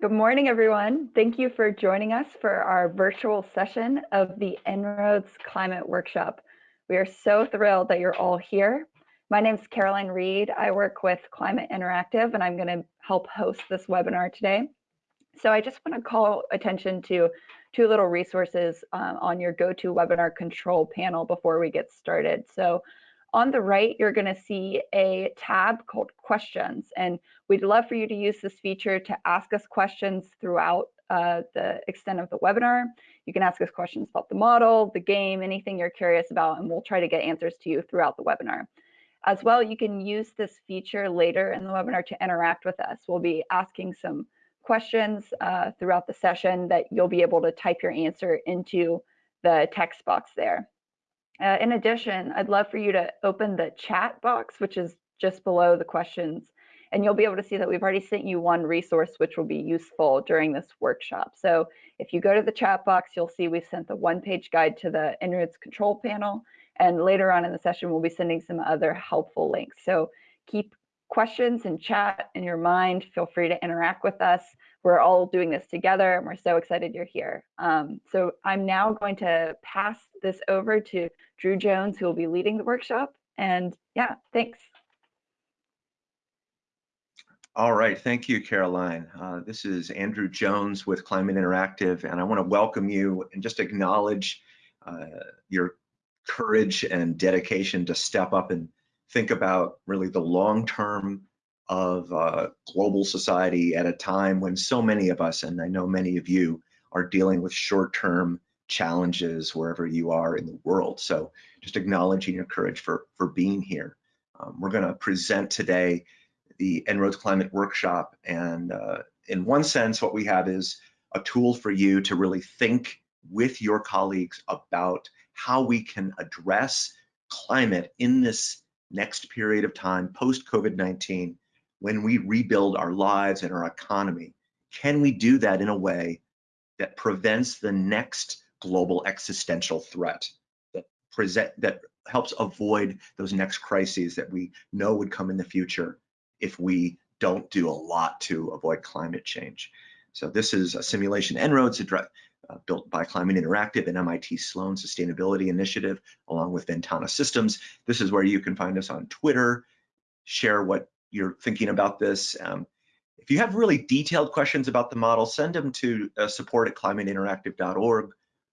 Good morning, everyone. Thank you for joining us for our virtual session of the En-ROADS Climate Workshop. We are so thrilled that you're all here. My name is Caroline Reed. I work with Climate Interactive, and I'm going to help host this webinar today. So I just want to call attention to two little resources um, on your GoToWebinar control panel before we get started. So on the right, you're going to see a tab called questions, and we'd love for you to use this feature to ask us questions throughout uh, the extent of the webinar. You can ask us questions about the model, the game, anything you're curious about, and we'll try to get answers to you throughout the webinar. As well, you can use this feature later in the webinar to interact with us. We'll be asking some questions uh, throughout the session that you'll be able to type your answer into the text box there. Uh, in addition, I'd love for you to open the chat box, which is just below the questions, and you'll be able to see that we've already sent you one resource which will be useful during this workshop. So if you go to the chat box, you'll see we've sent the one-page guide to the En-ROADS control panel, and later on in the session, we'll be sending some other helpful links. So keep questions and chat in your mind. Feel free to interact with us we're all doing this together and we're so excited you're here. Um, so I'm now going to pass this over to Drew Jones, who will be leading the workshop. And yeah, thanks. All right, thank you, Caroline. Uh, this is Andrew Jones with Climate Interactive, and I want to welcome you and just acknowledge uh, your courage and dedication to step up and think about really the long-term of uh, global society at a time when so many of us, and I know many of you, are dealing with short-term challenges wherever you are in the world. So just acknowledging your courage for, for being here. Um, we're gonna present today the En-ROADS Climate Workshop. And uh, in one sense, what we have is a tool for you to really think with your colleagues about how we can address climate in this next period of time post COVID-19 when we rebuild our lives and our economy, can we do that in a way that prevents the next global existential threat that present that helps avoid those next crises that we know would come in the future if we don't do a lot to avoid climate change. So this is a simulation En-ROADS uh, built by Climate Interactive and MIT Sloan Sustainability Initiative, along with Ventana Systems. This is where you can find us on Twitter, share what you're thinking about this. Um, if you have really detailed questions about the model, send them to uh, support at climateinteractive.org.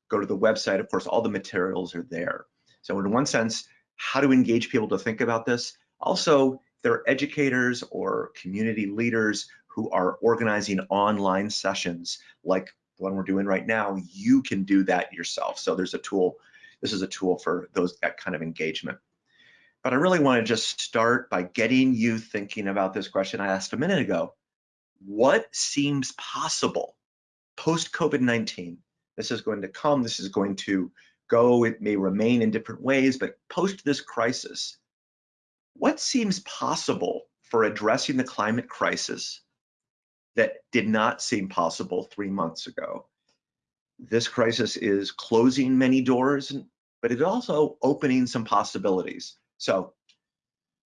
Go to the website. Of course, all the materials are there. So in one sense, how to engage people to think about this. Also, there are educators or community leaders who are organizing online sessions like the one we're doing right now. You can do that yourself. So there's a tool. This is a tool for those that kind of engagement. But I really want to just start by getting you thinking about this question I asked a minute ago. What seems possible post COVID-19? This is going to come, this is going to go, it may remain in different ways, but post this crisis, what seems possible for addressing the climate crisis that did not seem possible three months ago? This crisis is closing many doors, but it's also opening some possibilities. So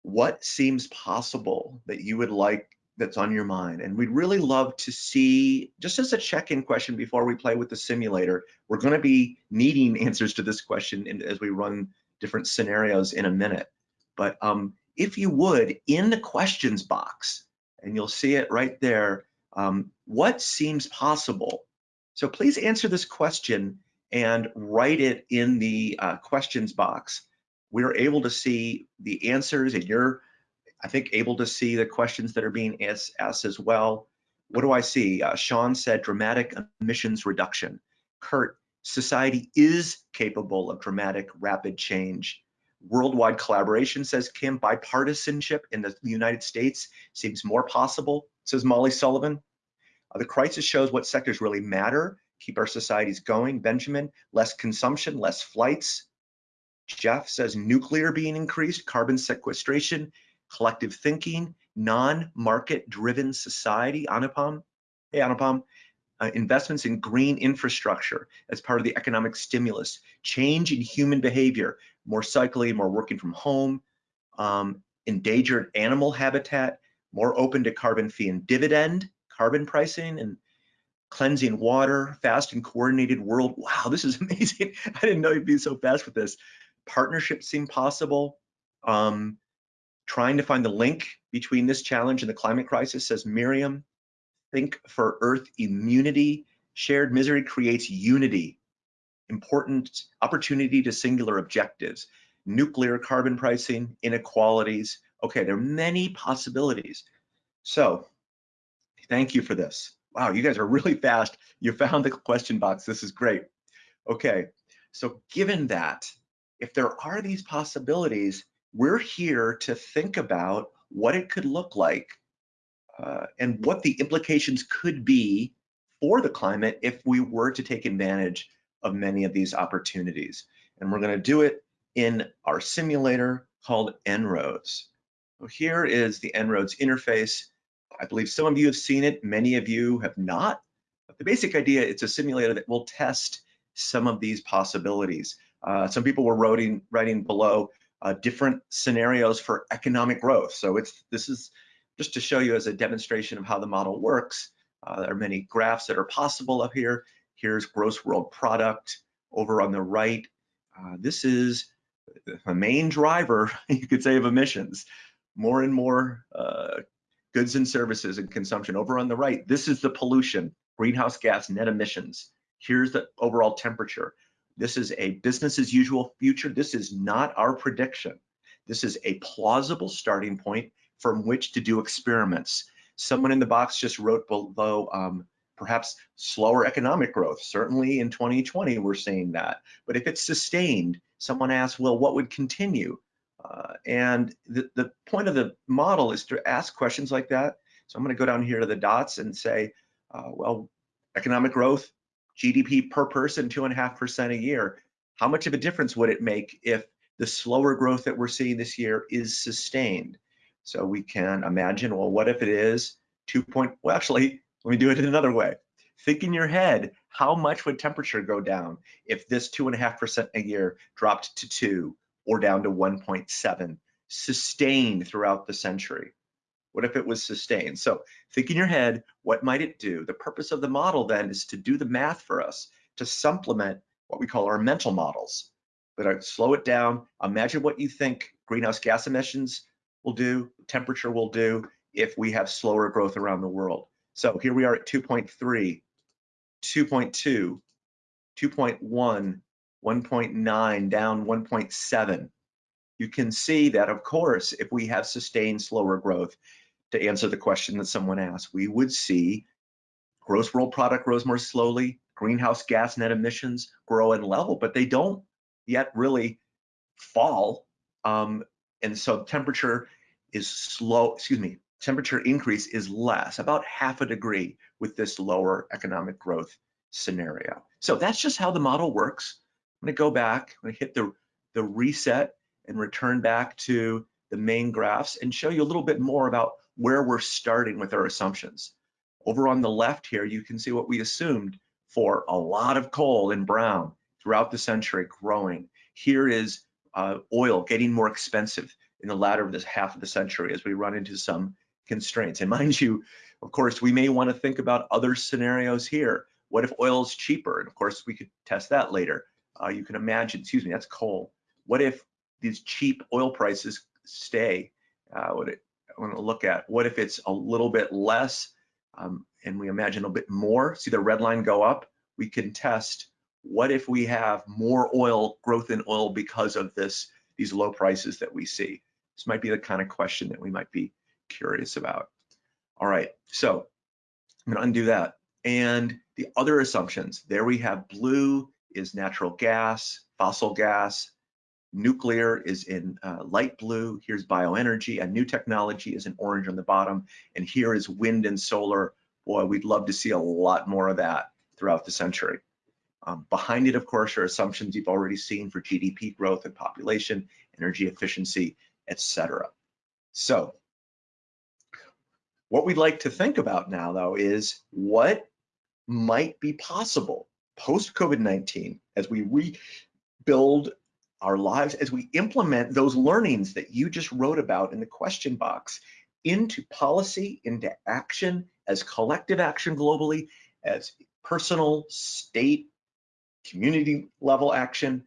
what seems possible that you would like that's on your mind? And we'd really love to see, just as a check-in question before we play with the simulator, we're gonna be needing answers to this question in, as we run different scenarios in a minute. But um, if you would, in the questions box, and you'll see it right there, um, what seems possible? So please answer this question and write it in the uh, questions box we're able to see the answers and you're, I think, able to see the questions that are being asked, asked as well. What do I see? Uh, Sean said dramatic emissions reduction. Kurt, society is capable of dramatic, rapid change. Worldwide collaboration, says Kim, bipartisanship in the United States seems more possible, says Molly Sullivan. Uh, the crisis shows what sectors really matter, keep our societies going. Benjamin, less consumption, less flights, Jeff says nuclear being increased, carbon sequestration, collective thinking, non-market driven society, Anupam. Hey, Anupam. Uh, investments in green infrastructure as part of the economic stimulus, change in human behavior, more cycling, more working from home, um, endangered animal habitat, more open to carbon fee and dividend, carbon pricing, and cleansing water, fast and coordinated world. Wow, this is amazing. I didn't know you'd be so fast with this. Partnerships seem possible. Um, trying to find the link between this challenge and the climate crisis, says Miriam. Think for Earth immunity. Shared misery creates unity. Important opportunity to singular objectives. Nuclear carbon pricing, inequalities. Okay, there are many possibilities. So thank you for this. Wow, you guys are really fast. You found the question box. This is great. Okay, so given that, if there are these possibilities, we're here to think about what it could look like uh, and what the implications could be for the climate if we were to take advantage of many of these opportunities. And we're going to do it in our simulator called En-ROADS. So here is the En-ROADS interface. I believe some of you have seen it, many of you have not. But the basic idea, it's a simulator that will test some of these possibilities. Uh, some people were writing, writing below uh, different scenarios for economic growth. So it's this is just to show you as a demonstration of how the model works. Uh, there are many graphs that are possible up here. Here's gross world product over on the right. Uh, this is the main driver, you could say, of emissions. More and more uh, goods and services and consumption. Over on the right, this is the pollution, greenhouse gas net emissions. Here's the overall temperature. This is a business as usual future. This is not our prediction. This is a plausible starting point from which to do experiments. Someone in the box just wrote below, um, perhaps slower economic growth. Certainly in 2020, we're seeing that. But if it's sustained, someone asked, well, what would continue? Uh, and the, the point of the model is to ask questions like that. So I'm gonna go down here to the dots and say, uh, well, economic growth, GDP per person, two and a half percent a year. How much of a difference would it make if the slower growth that we're seeing this year is sustained? So we can imagine, well, what if it is two point, well, actually, let me do it in another way. Think in your head, how much would temperature go down if this two and a half percent a year dropped to two or down to 1.7, sustained throughout the century? What if it was sustained? So think in your head, what might it do? The purpose of the model then is to do the math for us, to supplement what we call our mental models. But I slow it down, imagine what you think greenhouse gas emissions will do, temperature will do if we have slower growth around the world. So here we are at 2.3, 2.2, 2.1, 1.9, down 1.7. You can see that, of course, if we have sustained slower growth, to answer the question that someone asked, we would see gross world product grows more slowly, greenhouse gas net emissions grow and level, but they don't yet really fall. Um, and so temperature is slow, excuse me, temperature increase is less, about half a degree with this lower economic growth scenario. So that's just how the model works. I'm gonna go back, I'm gonna hit the, the reset and return back to the main graphs and show you a little bit more about where we're starting with our assumptions. Over on the left here, you can see what we assumed for a lot of coal in brown throughout the century growing. Here is uh, oil getting more expensive in the latter of this half of the century as we run into some constraints. And mind you, of course, we may want to think about other scenarios here. What if oil is cheaper? And of course, we could test that later. Uh, you can imagine, excuse me, that's coal. What if these cheap oil prices stay? Uh, what want to look at what if it's a little bit less um, and we imagine a bit more, see the red line go up, we can test what if we have more oil growth in oil because of this these low prices that we see. This might be the kind of question that we might be curious about. All right, so I'm gonna undo that. And the other assumptions, there we have blue is natural gas, fossil gas, Nuclear is in uh, light blue. Here's bioenergy. A new technology is in orange on the bottom. And here is wind and solar. Boy, we'd love to see a lot more of that throughout the century. Um, behind it, of course, are assumptions you've already seen for GDP growth and population, energy efficiency, etc. So what we'd like to think about now, though, is what might be possible post COVID-19 as we rebuild our lives as we implement those learnings that you just wrote about in the question box into policy, into action as collective action globally, as personal, state, community level action,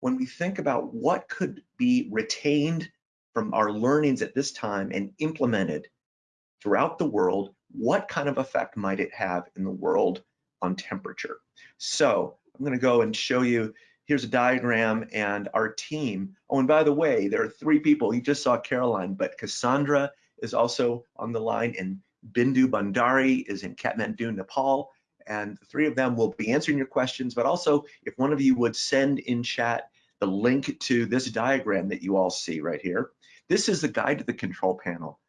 when we think about what could be retained from our learnings at this time and implemented throughout the world, what kind of effect might it have in the world on temperature? So I'm gonna go and show you, here's a diagram and our team. Oh, and by the way, there are three people, you just saw Caroline, but Cassandra is also on the line and Bindu Bhandari is in Kathmandu, Nepal. And the three of them will be answering your questions, but also if one of you would send in chat the link to this diagram that you all see right here. This is the guide to the control panel.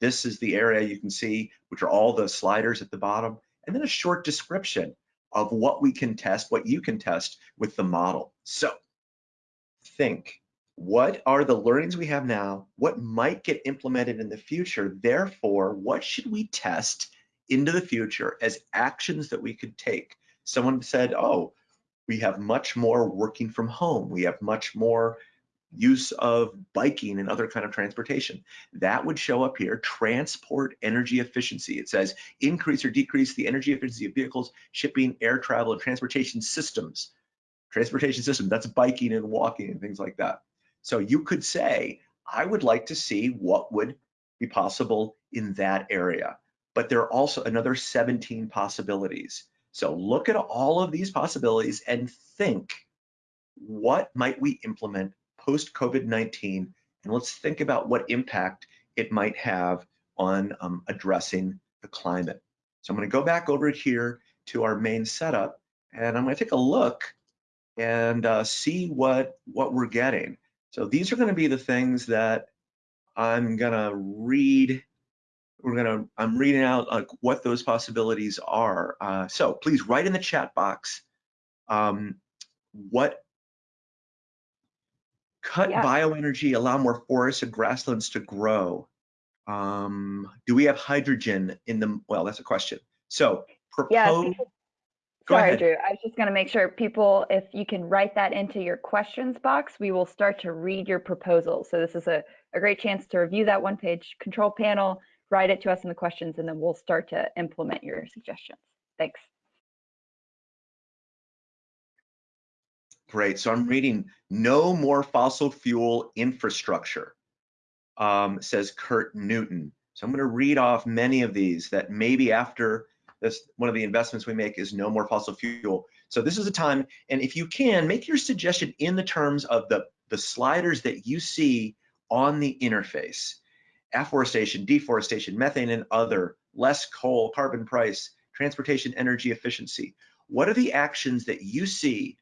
This is the area you can see, which are all the sliders at the bottom, and then a short description of what we can test, what you can test with the model. So think, what are the learnings we have now? What might get implemented in the future? Therefore, what should we test into the future as actions that we could take? Someone said, oh, we have much more working from home. We have much more use of biking and other kind of transportation. That would show up here, transport energy efficiency. It says increase or decrease the energy efficiency of vehicles, shipping, air travel, and transportation systems. Transportation system, that's biking and walking and things like that. So you could say, I would like to see what would be possible in that area. But there are also another 17 possibilities. So look at all of these possibilities and think, what might we implement post COVID-19? And let's think about what impact it might have on um, addressing the climate. So I'm gonna go back over here to our main setup and I'm gonna take a look and uh, see what, what we're getting. So these are gonna be the things that I'm gonna read we're gonna, I'm reading out like what those possibilities are. Uh, so please write in the chat box um, what cut yeah. bioenergy, allow more forests and grasslands to grow. Um, do we have hydrogen in the, well, that's a question. So propose, yeah, Sorry, ahead. Drew. I was just going to make sure people, if you can write that into your questions box, we will start to read your proposal. So this is a, a great chance to review that one page control panel, write it to us in the questions, and then we'll start to implement your suggestions. Thanks. Great. So I'm reading no more fossil fuel infrastructure, um, says Kurt Newton. So I'm going to read off many of these that maybe after this, one of the investments we make is no more fossil fuel. So this is a time, and if you can, make your suggestion in the terms of the, the sliders that you see on the interface afforestation, deforestation, methane and other, less coal, carbon price, transportation energy efficiency. What are the actions that you see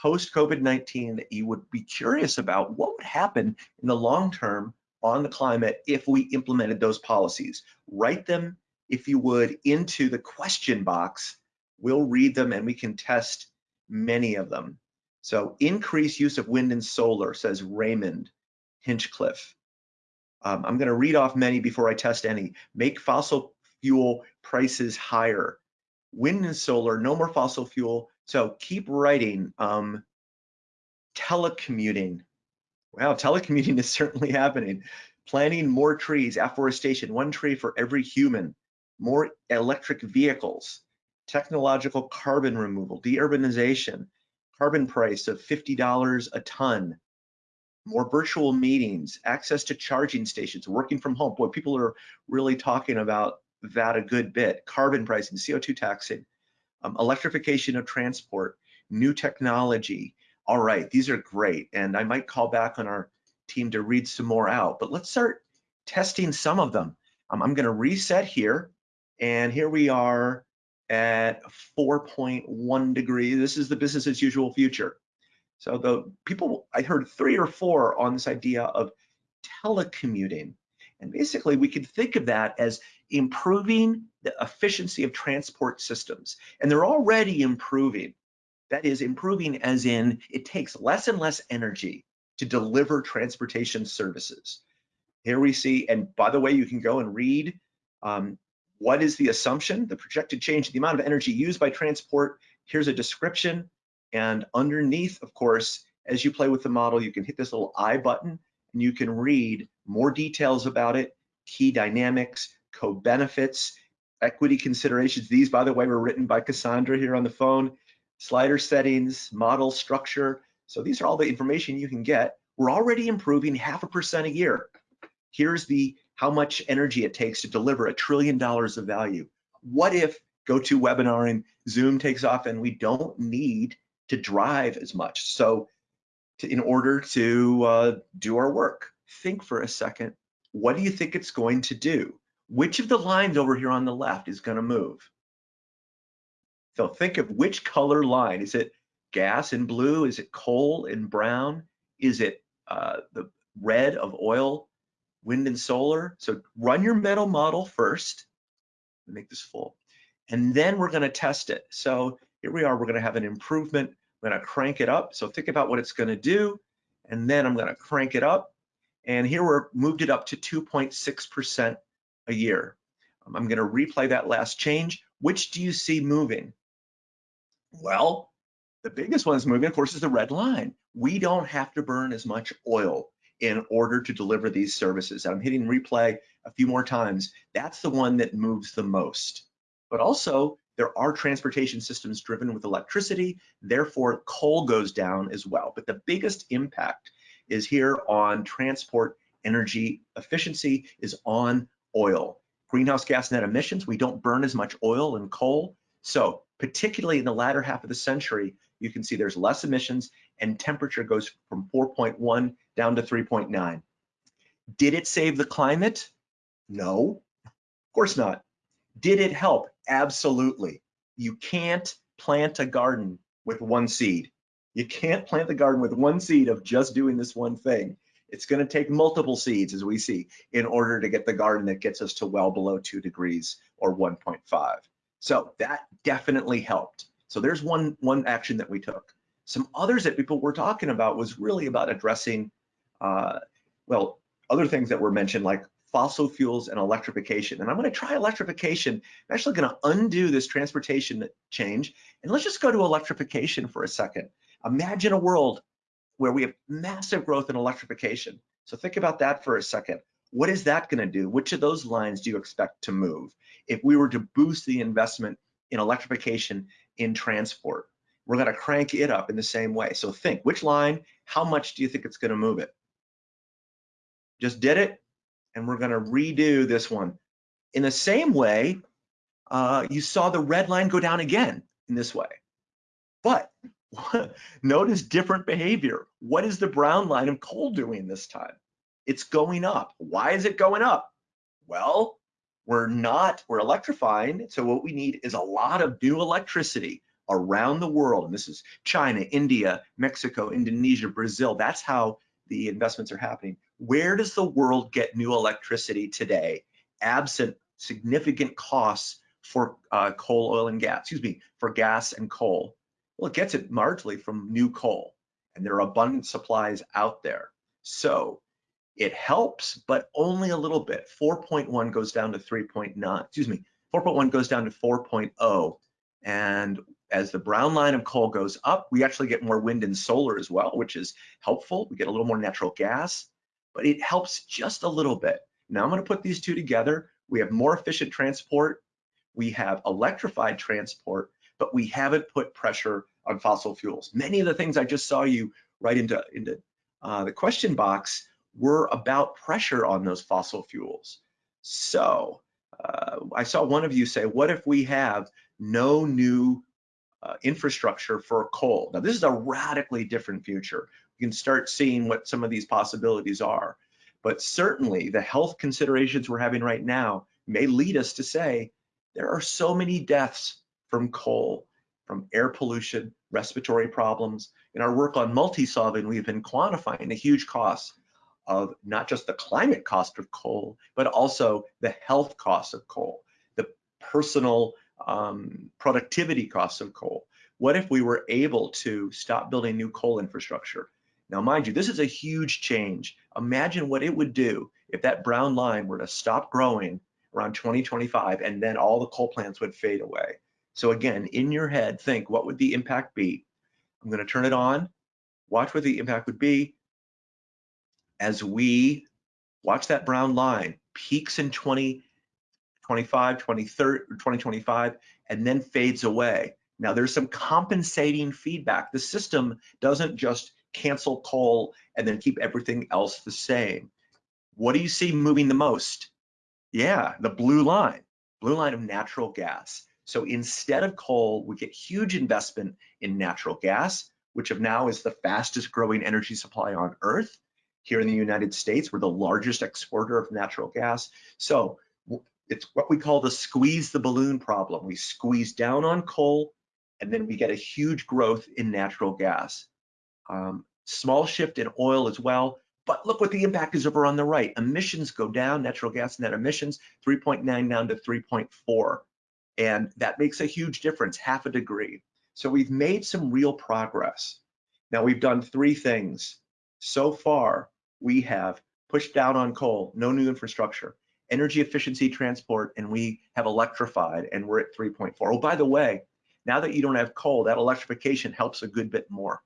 post COVID-19 that you would be curious about? What would happen in the long term on the climate if we implemented those policies? Write them, if you would, into the question box. We'll read them and we can test many of them. So increase use of wind and solar, says Raymond Hinchcliffe. Um, I'm going to read off many before I test any. Make fossil fuel prices higher. Wind and solar, no more fossil fuel. So keep writing. Um, telecommuting. Wow, telecommuting is certainly happening. Planting more trees, afforestation, one tree for every human. More electric vehicles. Technological carbon removal, deurbanization, carbon price of $50 a ton more virtual meetings, access to charging stations, working from home. Boy, people are really talking about that a good bit. Carbon pricing, CO2 taxing, um, electrification of transport, new technology. All right, these are great. And I might call back on our team to read some more out, but let's start testing some of them. Um, I'm gonna reset here. And here we are at 4.1 degrees. This is the business as usual future. So the people, I heard three or four on this idea of telecommuting. And basically we could think of that as improving the efficiency of transport systems. And they're already improving. That is improving as in it takes less and less energy to deliver transportation services. Here we see, and by the way, you can go and read um, what is the assumption, the projected change the amount of energy used by transport. Here's a description and underneath, of course, as you play with the model, you can hit this little I button and you can read more details about it, key dynamics, co-benefits, equity considerations. These, by the way, were written by Cassandra here on the phone. Slider settings, model structure. So these are all the information you can get. We're already improving half a percent a year. Here's the how much energy it takes to deliver a trillion dollars of value. What if GoToWebinar and Zoom takes off and we don't need to drive as much? So to, in order to uh, do our work, think for a second, what do you think it's going to do? Which of the lines over here on the left is gonna move? So think of which color line. Is it gas in blue? Is it coal in brown? Is it uh, the red of oil, wind and solar? So run your mental model first. Make this full. And then we're gonna test it. So here we are, we're gonna have an improvement. I'm gonna crank it up. So think about what it's gonna do. And then I'm gonna crank it up. And here we're moved it up to 2.6% a year. Um, I'm gonna replay that last change. Which do you see moving? Well, the biggest one is moving, of course, is the red line. We don't have to burn as much oil in order to deliver these services. I'm hitting replay a few more times. That's the one that moves the most. But also, there are transportation systems driven with electricity, therefore coal goes down as well. But the biggest impact is here on transport energy efficiency is on oil. Greenhouse gas net emissions, we don't burn as much oil and coal. So particularly in the latter half of the century, you can see there's less emissions and temperature goes from 4.1 down to 3.9. Did it save the climate? No, of course not. Did it help? Absolutely. You can't plant a garden with one seed. You can't plant the garden with one seed of just doing this one thing. It's going to take multiple seeds, as we see, in order to get the garden that gets us to well below two degrees or 1.5. So that definitely helped. So there's one, one action that we took. Some others that people were talking about was really about addressing, uh, well, other things that were mentioned like fossil fuels and electrification. And I'm gonna try electrification. I'm actually gonna undo this transportation change and let's just go to electrification for a second. Imagine a world where we have massive growth in electrification. So think about that for a second. What is that going to do? Which of those lines do you expect to move? If we were to boost the investment in electrification in transport, we're going to crank it up in the same way. So think, which line, how much do you think it's going to move it? Just did it, and we're going to redo this one. In the same way, uh, you saw the red line go down again in this way. But Notice different behavior. What is the brown line of coal doing this time? It's going up. Why is it going up? Well, we're not, we're electrifying. So what we need is a lot of new electricity around the world. And this is China, India, Mexico, Indonesia, Brazil. That's how the investments are happening. Where does the world get new electricity today, absent significant costs for uh, coal, oil, and gas, excuse me, for gas and coal? Well, it gets it largely from new coal, and there are abundant supplies out there. So it helps, but only a little bit. 4.1 goes down to 3.9, excuse me, 4.1 goes down to 4.0. And as the brown line of coal goes up, we actually get more wind and solar as well, which is helpful. We get a little more natural gas, but it helps just a little bit. Now I'm gonna put these two together. We have more efficient transport. We have electrified transport, but we haven't put pressure on fossil fuels. Many of the things I just saw you write into, into uh, the question box were about pressure on those fossil fuels. So uh, I saw one of you say, what if we have no new uh, infrastructure for coal? Now this is a radically different future. You can start seeing what some of these possibilities are. But certainly the health considerations we're having right now may lead us to say there are so many deaths from coal from air pollution, respiratory problems. In our work on multi-solving, we've been quantifying the huge costs of not just the climate cost of coal, but also the health costs of coal, the personal um, productivity costs of coal. What if we were able to stop building new coal infrastructure? Now, mind you, this is a huge change. Imagine what it would do if that brown line were to stop growing around 2025 and then all the coal plants would fade away. So again, in your head, think what would the impact be? I'm going to turn it on. Watch what the impact would be as we watch that brown line peaks in 2025 25, 2030, 2025, and then fades away. Now there's some compensating feedback. The system doesn't just cancel coal and then keep everything else the same. What do you see moving the most? Yeah, the blue line, blue line of natural gas. So instead of coal, we get huge investment in natural gas, which of now is the fastest growing energy supply on earth. Here in the United States, we're the largest exporter of natural gas. So it's what we call the squeeze the balloon problem. We squeeze down on coal, and then we get a huge growth in natural gas. Um, small shift in oil as well, but look what the impact is over on the right. Emissions go down, natural gas net emissions, 3.9 down to 3.4. And that makes a huge difference, half a degree. So we've made some real progress. Now we've done three things. So far, we have pushed down on coal, no new infrastructure, energy efficiency transport, and we have electrified and we're at 3.4. Oh, by the way, now that you don't have coal, that electrification helps a good bit more.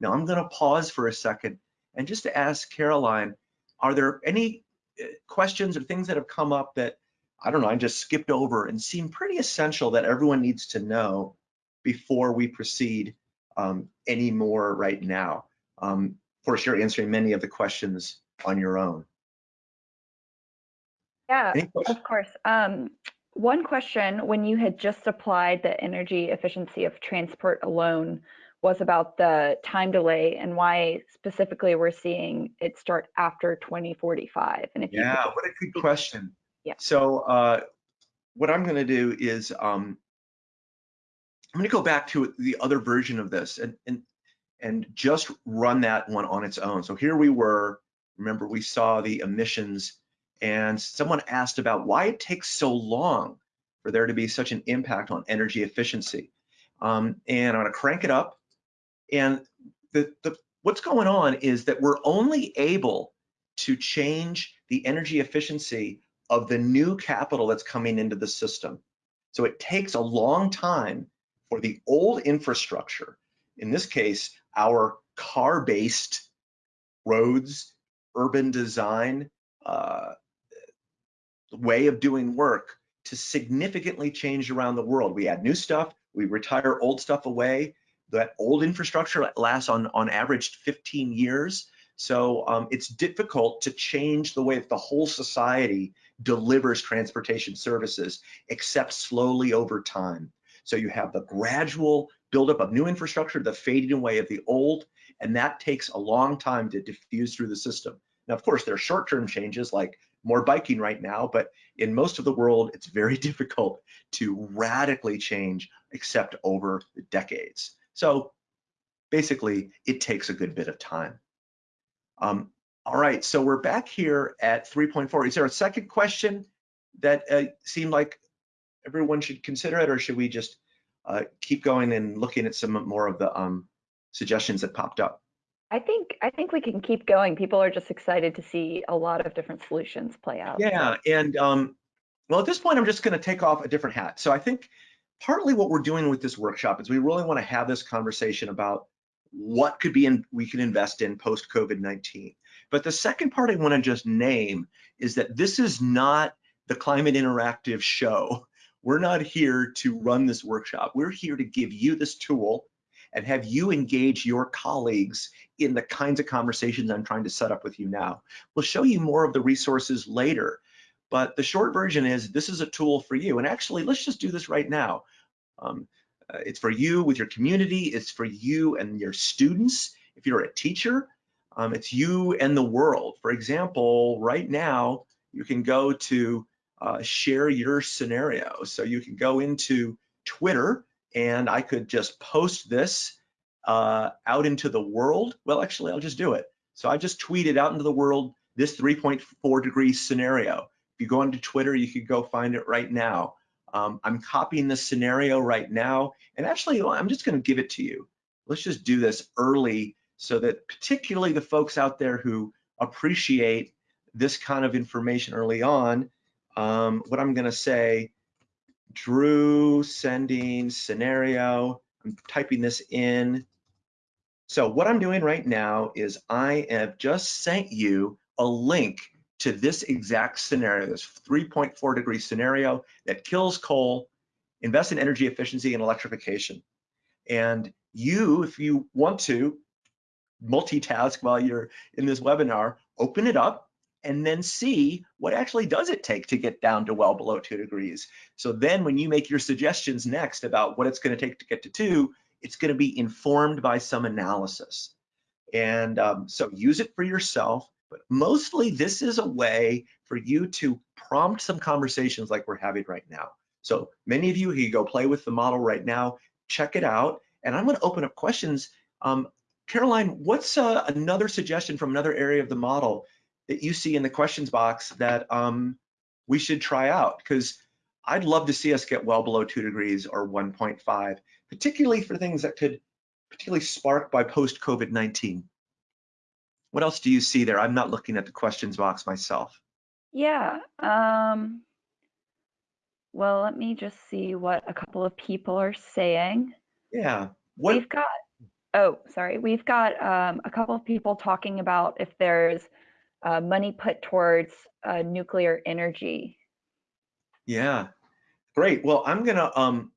Now I'm gonna pause for a second and just to ask Caroline, are there any uh, questions or things that have come up that, I don't know, I just skipped over and seem pretty essential that everyone needs to know before we proceed um, any more right now? Um, of course, you're answering many of the questions on your own. Yeah, of course. Um, one question, when you had just applied the energy efficiency of transport alone, was about the time delay and why specifically we're seeing it start after 2045. And if yeah, what a good question. Yeah. So uh, what I'm going to do is um, I'm going to go back to the other version of this and and and just run that one on its own. So here we were. Remember, we saw the emissions, and someone asked about why it takes so long for there to be such an impact on energy efficiency. Um, and I'm going to crank it up and the, the, what's going on is that we're only able to change the energy efficiency of the new capital that's coming into the system. So it takes a long time for the old infrastructure, in this case, our car-based roads, urban design, uh, way of doing work to significantly change around the world. We add new stuff, we retire old stuff away, that old infrastructure lasts on, on average 15 years. So um, it's difficult to change the way that the whole society delivers transportation services, except slowly over time. So you have the gradual buildup of new infrastructure, the fading away of the old, and that takes a long time to diffuse through the system. Now, of course, there are short-term changes like more biking right now, but in most of the world, it's very difficult to radically change except over decades. So basically, it takes a good bit of time. Um, all right, so we're back here at 3.4. Is there a second question that uh, seemed like everyone should consider it, or should we just uh, keep going and looking at some more of the um, suggestions that popped up? I think I think we can keep going. People are just excited to see a lot of different solutions play out. Yeah, and um, well, at this point, I'm just going to take off a different hat. So I think partly what we're doing with this workshop is we really want to have this conversation about what could be in, we can invest in post COVID-19. But the second part I want to just name is that this is not the Climate Interactive show. We're not here to run this workshop. We're here to give you this tool and have you engage your colleagues in the kinds of conversations I'm trying to set up with you now. We'll show you more of the resources later, but the short version is this is a tool for you. And actually, let's just do this right now. Um, uh, it's for you with your community. It's for you and your students. If you're a teacher, um, it's you and the world. For example, right now, you can go to uh, share your scenario. So you can go into Twitter and I could just post this uh, out into the world. Well, actually, I'll just do it. So I just tweeted out into the world this 3.4 degree scenario If you go onto Twitter, you could go find it right now. Um, I'm copying the scenario right now, and actually, I'm just going to give it to you. Let's just do this early so that particularly the folks out there who appreciate this kind of information early on, um, what I'm going to say, Drew sending scenario, I'm typing this in. So what I'm doing right now is I have just sent you a link to this exact scenario, this 3.4 degree scenario that kills coal, invest in energy efficiency and electrification. And you, if you want to, multitask while you're in this webinar, open it up and then see what actually does it take to get down to well below two degrees. So then when you make your suggestions next about what it's gonna take to get to two, it's gonna be informed by some analysis. And um, so use it for yourself, but mostly this is a way for you to prompt some conversations like we're having right now. So many of you, you go play with the model right now, check it out, and I'm gonna open up questions. Um, Caroline, what's uh, another suggestion from another area of the model that you see in the questions box that um, we should try out? Because I'd love to see us get well below two degrees or 1.5, particularly for things that could particularly sparked by post-COVID-19. What else do you see there? I'm not looking at the questions box myself. Yeah. Um, well, let me just see what a couple of people are saying. Yeah. What? We've got, oh, sorry. We've got um, a couple of people talking about if there's uh, money put towards uh, nuclear energy. Yeah. Great. Well, I'm to um,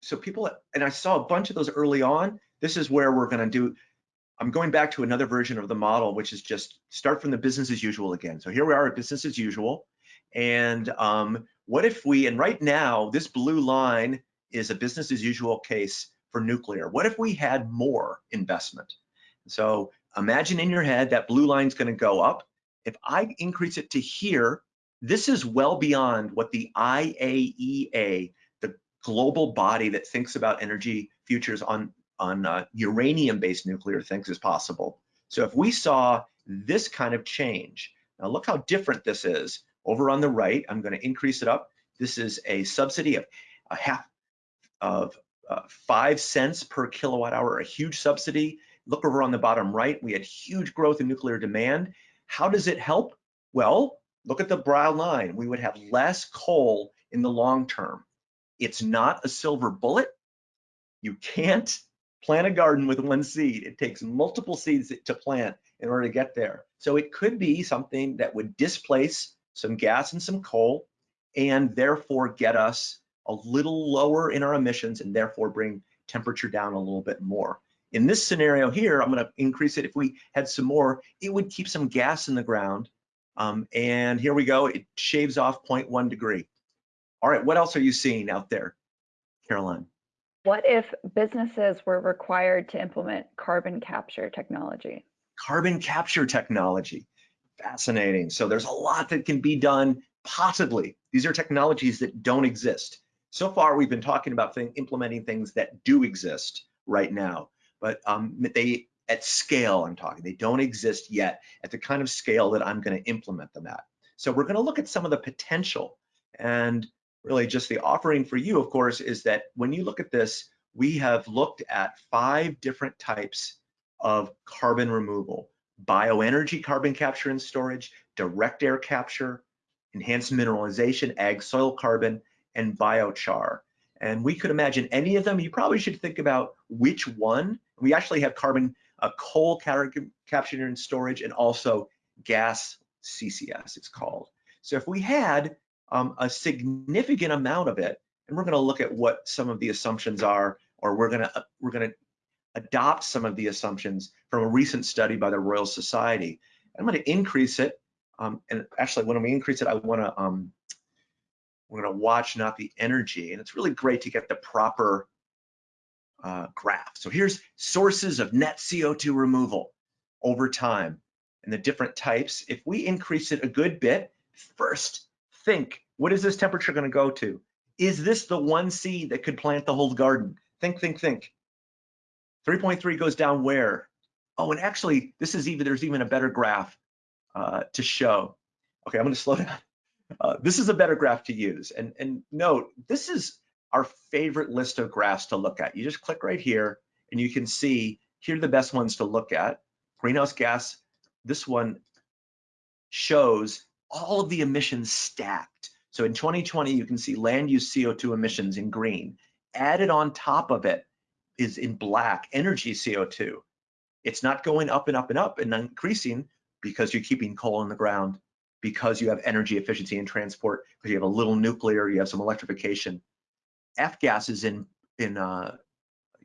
so people, and I saw a bunch of those early on. This is where we're to do, I'm going back to another version of the model, which is just start from the business as usual again. So here we are at business as usual. And um, what if we, and right now, this blue line is a business as usual case for nuclear. What if we had more investment? So imagine in your head that blue line is going to go up. If I increase it to here, this is well beyond what the IAEA the global body that thinks about energy futures on, on uh, uranium-based nuclear thinks is possible. So if we saw this kind of change, now look how different this is. Over on the right, I'm gonna increase it up. This is a subsidy of a half of uh, five cents per kilowatt hour, a huge subsidy. Look over on the bottom right, we had huge growth in nuclear demand. How does it help? Well, look at the brown line. We would have less coal in the long term. It's not a silver bullet. You can't plant a garden with one seed. It takes multiple seeds to plant in order to get there. So it could be something that would displace some gas and some coal and therefore get us a little lower in our emissions and therefore bring temperature down a little bit more. In this scenario here, I'm gonna increase it. If we had some more, it would keep some gas in the ground. Um, and here we go, it shaves off 0.1 degree. All right, what else are you seeing out there, Caroline? What if businesses were required to implement carbon capture technology? Carbon capture technology, fascinating. So there's a lot that can be done possibly. These are technologies that don't exist. So far, we've been talking about thing, implementing things that do exist right now, but um, they at scale, I'm talking, they don't exist yet at the kind of scale that I'm gonna implement them at. So we're gonna look at some of the potential and really just the offering for you, of course, is that when you look at this, we have looked at five different types of carbon removal, bioenergy carbon capture and storage, direct air capture, enhanced mineralization, ag soil carbon, and biochar. And we could imagine any of them. You probably should think about which one. We actually have carbon, uh, coal capture and storage, and also gas CCS, it's called. So if we had um, a significant amount of it, and we're going to look at what some of the assumptions are, or we're going to uh, we're going to adopt some of the assumptions from a recent study by the Royal Society. I'm going to increase it, um, and actually, when we increase it, I want to um, we're going to watch not the energy, and it's really great to get the proper uh, graph. So here's sources of net CO2 removal over time and the different types. If we increase it a good bit, first think, what is this temperature gonna go to? Is this the one seed that could plant the whole garden? Think, think, think. 3.3 goes down where? Oh, and actually, this is even, there's even a better graph uh, to show. Okay, I'm gonna slow down. Uh, this is a better graph to use. And, and note, this is our favorite list of graphs to look at. You just click right here and you can see, here are the best ones to look at. Greenhouse gas, this one shows all of the emissions stacked. So in 2020, you can see land use CO2 emissions in green. Added on top of it is in black, energy CO2. It's not going up and up and up and increasing. because you're keeping coal in the ground, because you have energy efficiency in transport, because you have a little nuclear, you have some electrification. F gas is in, in uh,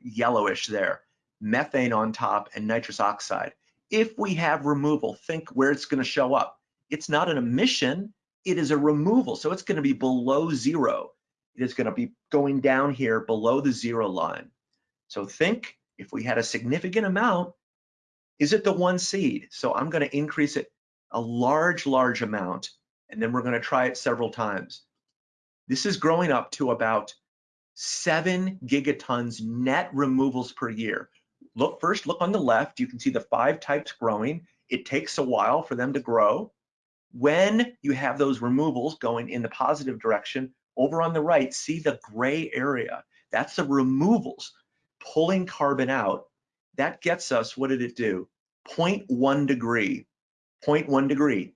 yellowish there, methane on top and nitrous oxide. If we have removal, think where it's gonna show up. It's not an emission, it is a removal. So it's gonna be below zero. It is gonna be going down here below the zero line. So think if we had a significant amount, is it the one seed? So I'm gonna increase it a large, large amount, and then we're gonna try it several times. This is growing up to about seven gigatons net removals per year. Look first, look on the left, you can see the five types growing. It takes a while for them to grow. When you have those removals going in the positive direction, over on the right, see the gray area. That's the removals, pulling carbon out. That gets us, what did it do? 0.1 degree, 0.1 degree.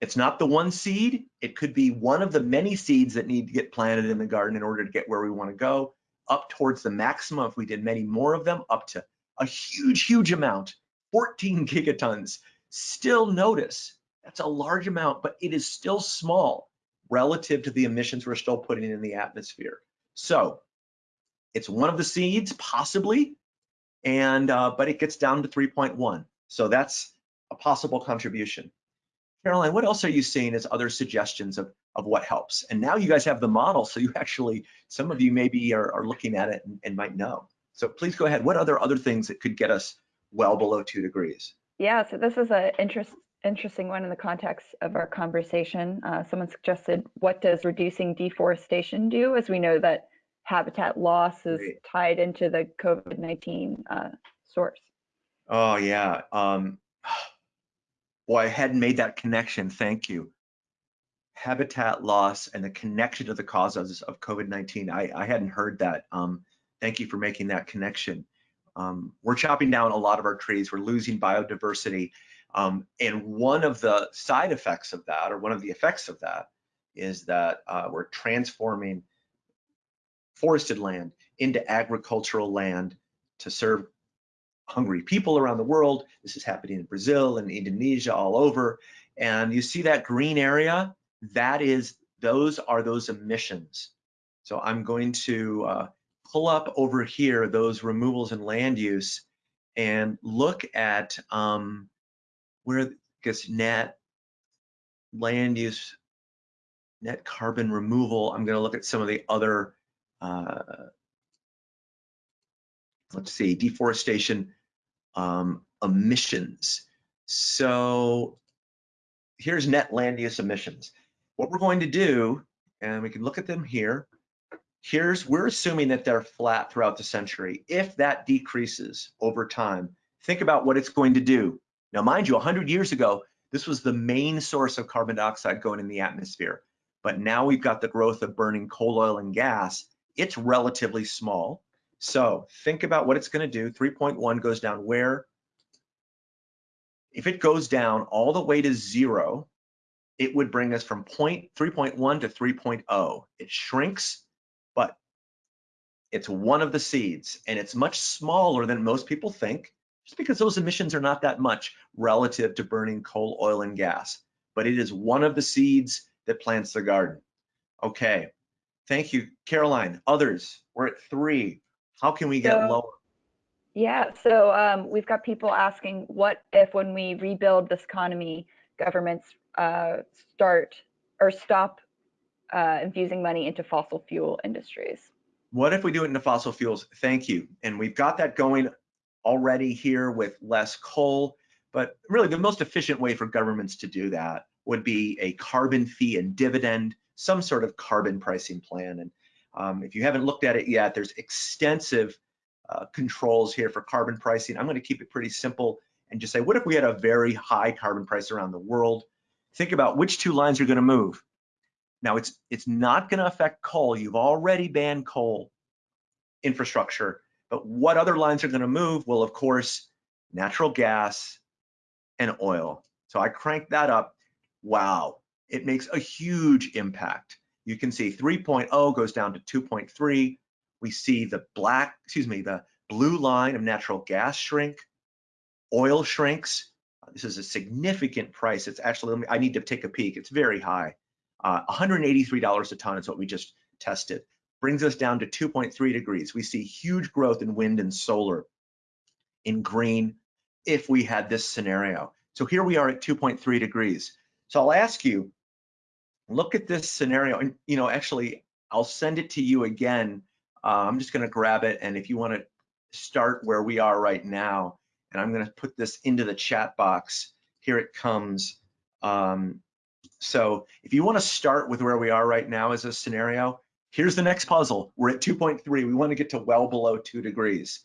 It's not the one seed. It could be one of the many seeds that need to get planted in the garden in order to get where we want to go, up towards the maximum. If we did many more of them, up to a huge, huge amount, 14 gigatons. Still notice that's a large amount, but it is still small relative to the emissions we're still putting in the atmosphere. So it's one of the seeds, possibly, and uh, but it gets down to 3.1. So that's a possible contribution. Caroline, what else are you seeing as other suggestions of, of what helps? And now you guys have the model, so you actually, some of you maybe are, are looking at it and, and might know. So please go ahead. What other other things that could get us well below two degrees? Yeah, so this is an interest, interesting one in the context of our conversation. Uh, someone suggested, what does reducing deforestation do? As we know that habitat loss is Great. tied into the COVID-19 uh, source. Oh yeah. Um, boy, I hadn't made that connection. Thank you. Habitat loss and the connection to the causes of COVID-19. I, I hadn't heard that. Um, thank you for making that connection. Um, we're chopping down a lot of our trees. We're losing biodiversity. Um, and one of the side effects of that, or one of the effects of that, is that uh, we're transforming forested land into agricultural land to serve hungry people around the world. This is happening in Brazil and Indonesia, all over. And you see that green area? That is, those are those emissions. So I'm going to uh, pull up over here those removals and land use and look at um, where, guess, net land use, net carbon removal. I'm going to look at some of the other, uh, let's see, deforestation um, emissions. So here's net land use emissions. What we're going to do, and we can look at them here, here's, we're assuming that they're flat throughout the century. If that decreases over time, think about what it's going to do. Now, mind you, 100 years ago, this was the main source of carbon dioxide going in the atmosphere. But now we've got the growth of burning coal, oil, and gas. It's relatively small. So think about what it's going to do. 3.1 goes down where? If it goes down all the way to zero, it would bring us from point 3.1 to 3.0. It shrinks, but it's one of the seeds and it's much smaller than most people think just because those emissions are not that much relative to burning coal, oil, and gas. But it is one of the seeds that plants the garden. Okay, thank you, Caroline. Others, we're at three. How can we get So- lower? Yeah, so um, we've got people asking, what if when we rebuild this economy, governments uh, start or stop uh, infusing money into fossil fuel industries? What if we do it into fossil fuels? Thank you. And we've got that going already here with less coal, but really the most efficient way for governments to do that would be a carbon fee and dividend, some sort of carbon pricing plan. And um, if you haven't looked at it yet, there's extensive uh, controls here for carbon pricing. I'm going to keep it pretty simple and just say, what if we had a very high carbon price around the world? Think about which two lines are going to move. Now, it's it's not going to affect coal. You've already banned coal infrastructure, but what other lines are going to move? Well, of course, natural gas and oil. So I crank that up. Wow, it makes a huge impact. You can see 3.0 goes down to 2.3 we see the black, excuse me, the blue line of natural gas shrink, oil shrinks, This is a significant price. It's actually, I need to take a peek. It's very high. Uh, $183 a ton is what we just tested. Brings us down to 2.3 degrees. We see huge growth in wind and solar in green if we had this scenario. So here we are at 2.3 degrees. So I'll ask you, look at this scenario and you know actually I'll send it to you again. Uh, I'm just going to grab it and if you want to start where we are right now and I'm going to put this into the chat box. Here it comes. Um, so if you want to start with where we are right now as a scenario, here's the next puzzle. We're at 2.3. We want to get to well below 2 degrees.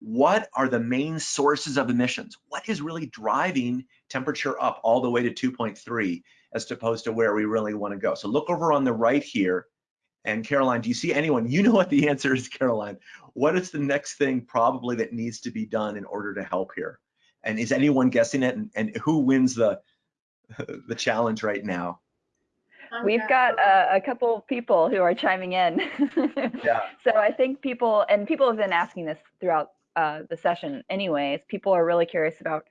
What are the main sources of emissions? What is really driving temperature up all the way to 2.3 as opposed to where we really want to go? So look over on the right here and Caroline, do you see anyone? You know what the answer is, Caroline. What is the next thing probably that needs to be done in order to help here? And is anyone guessing it? And, and who wins the the challenge right now? We've got a, a couple people who are chiming in. yeah. So I think people, and people have been asking this throughout uh, the session anyways, people are really curious about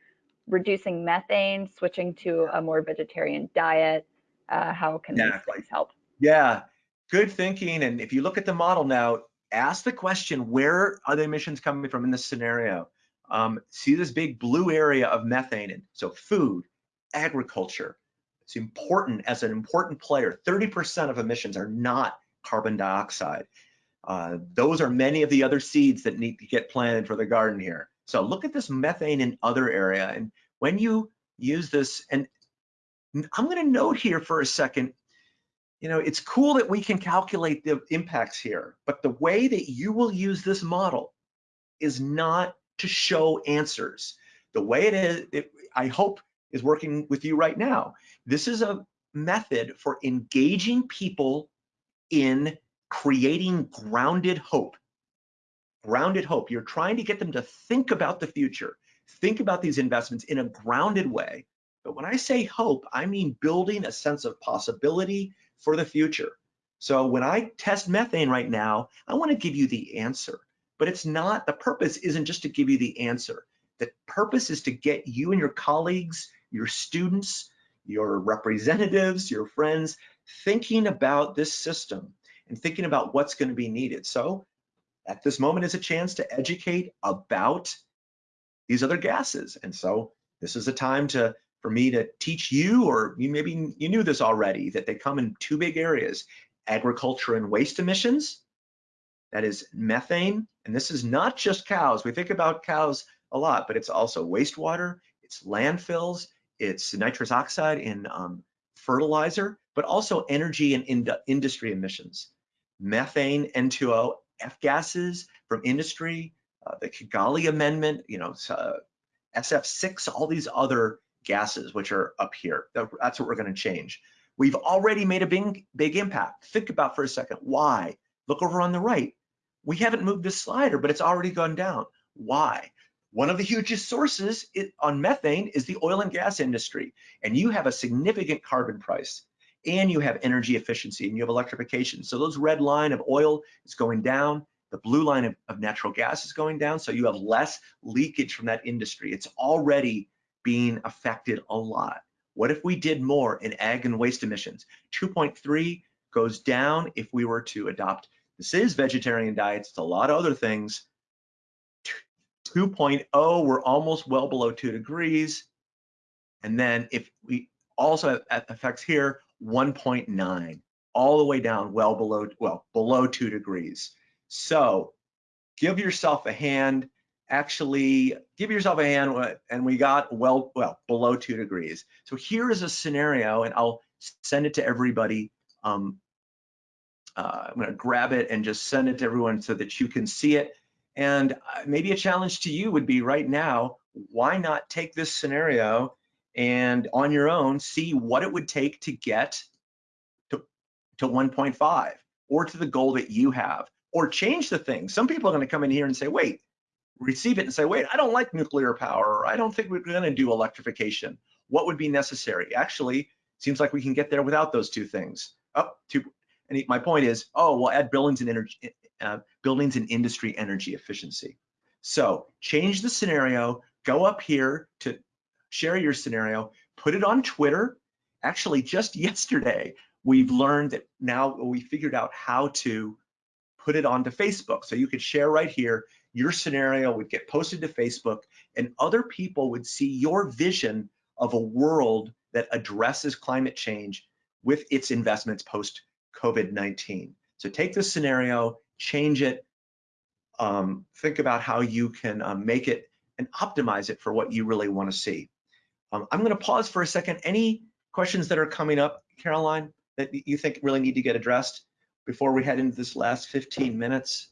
reducing methane, switching to a more vegetarian diet. Uh, how can exactly. these things help? Yeah, good thinking. And if you look at the model now, ask the question, where are the emissions coming from in this scenario? Um, see this big blue area of methane. And so food, agriculture, it's important as an important player. 30% of emissions are not carbon dioxide. Uh, those are many of the other seeds that need to get planted for the garden here. So look at this methane in other area. And when you use this, and I'm gonna note here for a second, you know, it's cool that we can calculate the impacts here, but the way that you will use this model is not to show answers. The way it is, it, I hope, is working with you right now. This is a method for engaging people in creating grounded hope. Grounded hope. You're trying to get them to think about the future, think about these investments in a grounded way. But when I say hope, I mean building a sense of possibility for the future. So when I test methane right now, I want to give you the answer, but it's not, the purpose isn't just to give you the answer. The purpose is to get you and your colleagues, your students, your representatives, your friends, thinking about this system and thinking about what's going to be needed. So at this moment is a chance to educate about these other gases. And so this is a time to for me to teach you, or you maybe you knew this already, that they come in two big areas, agriculture and waste emissions, that is methane, and this is not just cows. We think about cows a lot, but it's also wastewater, it's landfills, it's nitrous oxide in um, fertilizer, but also energy and ind industry emissions. Methane, N2O, F gases from industry, uh, the Kigali Amendment, you know, uh, SF6, all these other gases, which are up here. That's what we're going to change. We've already made a big, big impact. Think about for a second, why? Look over on the right. We haven't moved this slider, but it's already gone down. Why? One of the hugest sources on methane is the oil and gas industry. And you have a significant carbon price and you have energy efficiency and you have electrification. So those red line of oil is going down. The blue line of, of natural gas is going down. So you have less leakage from that industry. It's already being affected a lot. What if we did more in ag and waste emissions? 2.3 goes down if we were to adopt, this is vegetarian diets, it's a lot of other things. 2.0, we're almost well below two degrees. And then if we also have effects here, 1.9, all the way down well below, well, below two degrees. So give yourself a hand. Actually give yourself a hand uh, and we got well well below two degrees. So here is a scenario and i'll send it to everybody. Um, uh, i'm going to grab it and just send it to everyone so that you can see it. And uh, maybe a challenge to you would be right now why not take this scenario and on your own see what it would take to get to, to 1.5 or to the goal that you have or change the thing some people are going to come in here and say wait receive it and say, wait, I don't like nuclear power, I don't think we're going to do electrification. What would be necessary? Actually, seems like we can get there without those two things. Up oh, to, and my point is, oh, we'll add buildings and energy, uh, buildings and industry energy efficiency. So change the scenario, go up here to share your scenario, put it on Twitter. Actually, just yesterday, we've learned that now we figured out how to put it onto Facebook. So you could share right here, your scenario would get posted to Facebook and other people would see your vision of a world that addresses climate change with its investments post COVID-19. So take this scenario, change it, um, think about how you can um, make it and optimize it for what you really want to see. Um, I'm going to pause for a second. Any questions that are coming up, Caroline, that you think really need to get addressed before we head into this last 15 minutes?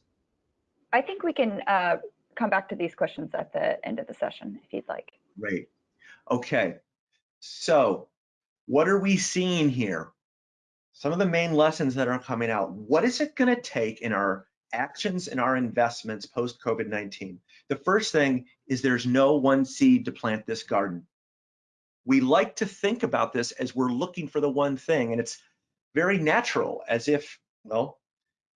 I think we can uh, come back to these questions at the end of the session if you'd like. Great. Okay. So what are we seeing here? Some of the main lessons that are coming out. What is it going to take in our actions and our investments post COVID-19? The first thing is there's no one seed to plant this garden. We like to think about this as we're looking for the one thing, and it's very natural, as if, well,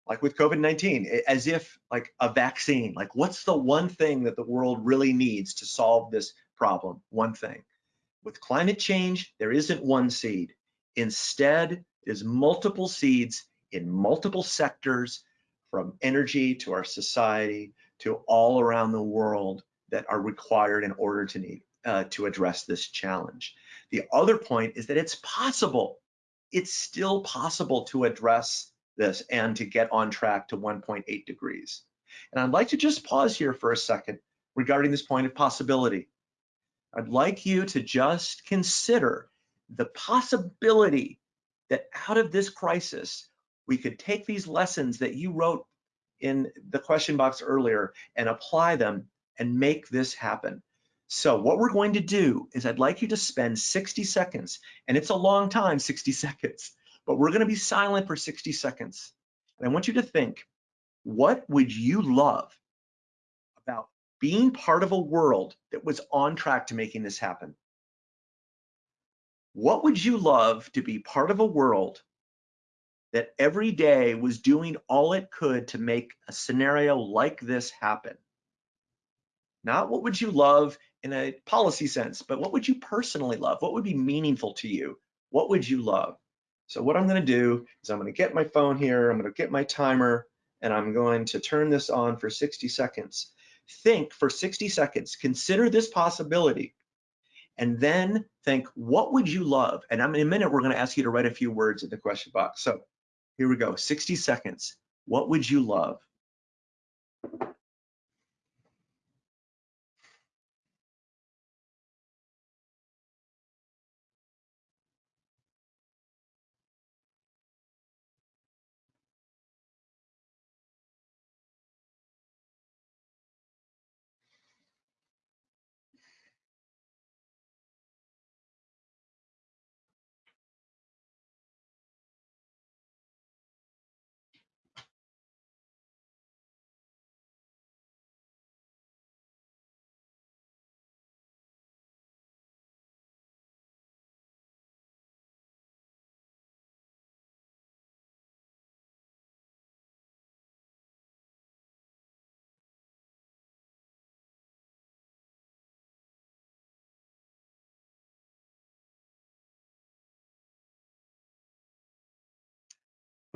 like with COVID-19, as if like a vaccine, like what's the one thing that the world really needs to solve this problem? One thing. With climate change, there isn't one seed. Instead, there's multiple seeds in multiple sectors from energy to our society to all around the world that are required in order to need uh, to address this challenge. The other point is that it's possible. It's still possible to address this and to get on track to 1.8 degrees. And I'd like to just pause here for a second regarding this point of possibility. I'd like you to just consider the possibility that out of this crisis, we could take these lessons that you wrote in the question box earlier and apply them and make this happen. So what we're going to do is I'd like you to spend 60 seconds, and it's a long time, 60 seconds, but we're gonna be silent for 60 seconds. And I want you to think, what would you love about being part of a world that was on track to making this happen? What would you love to be part of a world that every day was doing all it could to make a scenario like this happen? Not what would you love in a policy sense, but what would you personally love? What would be meaningful to you? What would you love? So what I'm gonna do is I'm gonna get my phone here, I'm gonna get my timer, and I'm going to turn this on for 60 seconds. Think for 60 seconds, consider this possibility, and then think, what would you love? And in a minute, we're gonna ask you to write a few words in the question box. So here we go, 60 seconds. What would you love?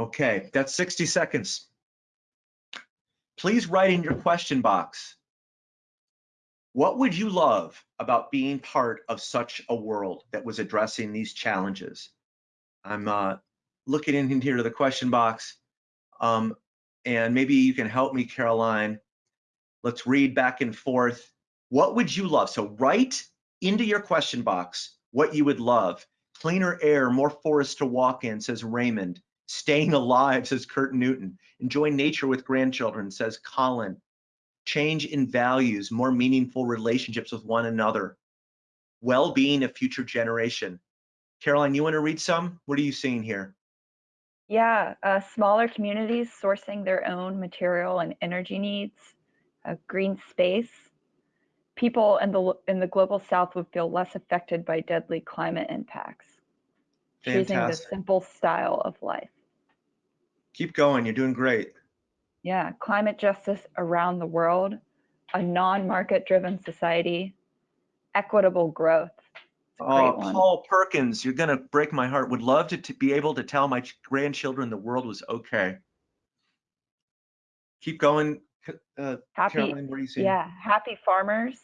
Okay, that's 60 seconds. Please write in your question box, what would you love about being part of such a world that was addressing these challenges? I'm uh, looking in here to the question box, um, and maybe you can help me, Caroline. Let's read back and forth. What would you love? So write into your question box what you would love. Cleaner air, more forests to walk in, says Raymond. Staying alive, says Kurt Newton. Enjoy nature with grandchildren, says Colin. Change in values, more meaningful relationships with one another. Well-being of future generation. Caroline, you want to read some? What are you seeing here? Yeah, uh, smaller communities sourcing their own material and energy needs, a green space. People in the in the global south would feel less affected by deadly climate impacts. Fantastic. Choosing the simple style of life. Keep going, you're doing great. Yeah, climate justice around the world, a non-market driven society, equitable growth. Oh, one. Paul Perkins, you're gonna break my heart. Would love to, to be able to tell my grandchildren the world was okay. Keep going, uh, Happy, Caroline. What are you saying? yeah, happy farmers,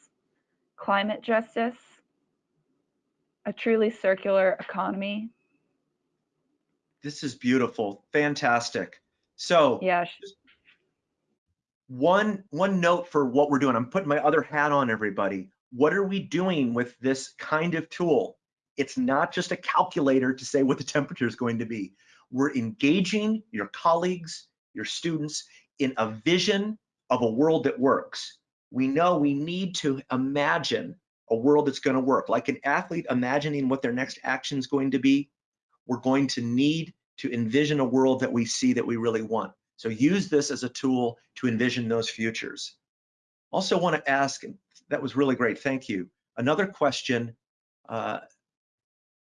climate justice, a truly circular economy. This is beautiful, fantastic. So Yeah, one one note for what we're doing. I'm putting my other hat on, everybody. What are we doing with this kind of tool? It's not just a calculator to say what the temperature is going to be. We're engaging your colleagues, your students in a vision of a world that works. We know we need to imagine a world that's going to work. Like an athlete imagining what their next action is going to be, we're going to need to envision a world that we see that we really want. So use this as a tool to envision those futures. Also want to ask, that was really great, thank you. Another question, uh,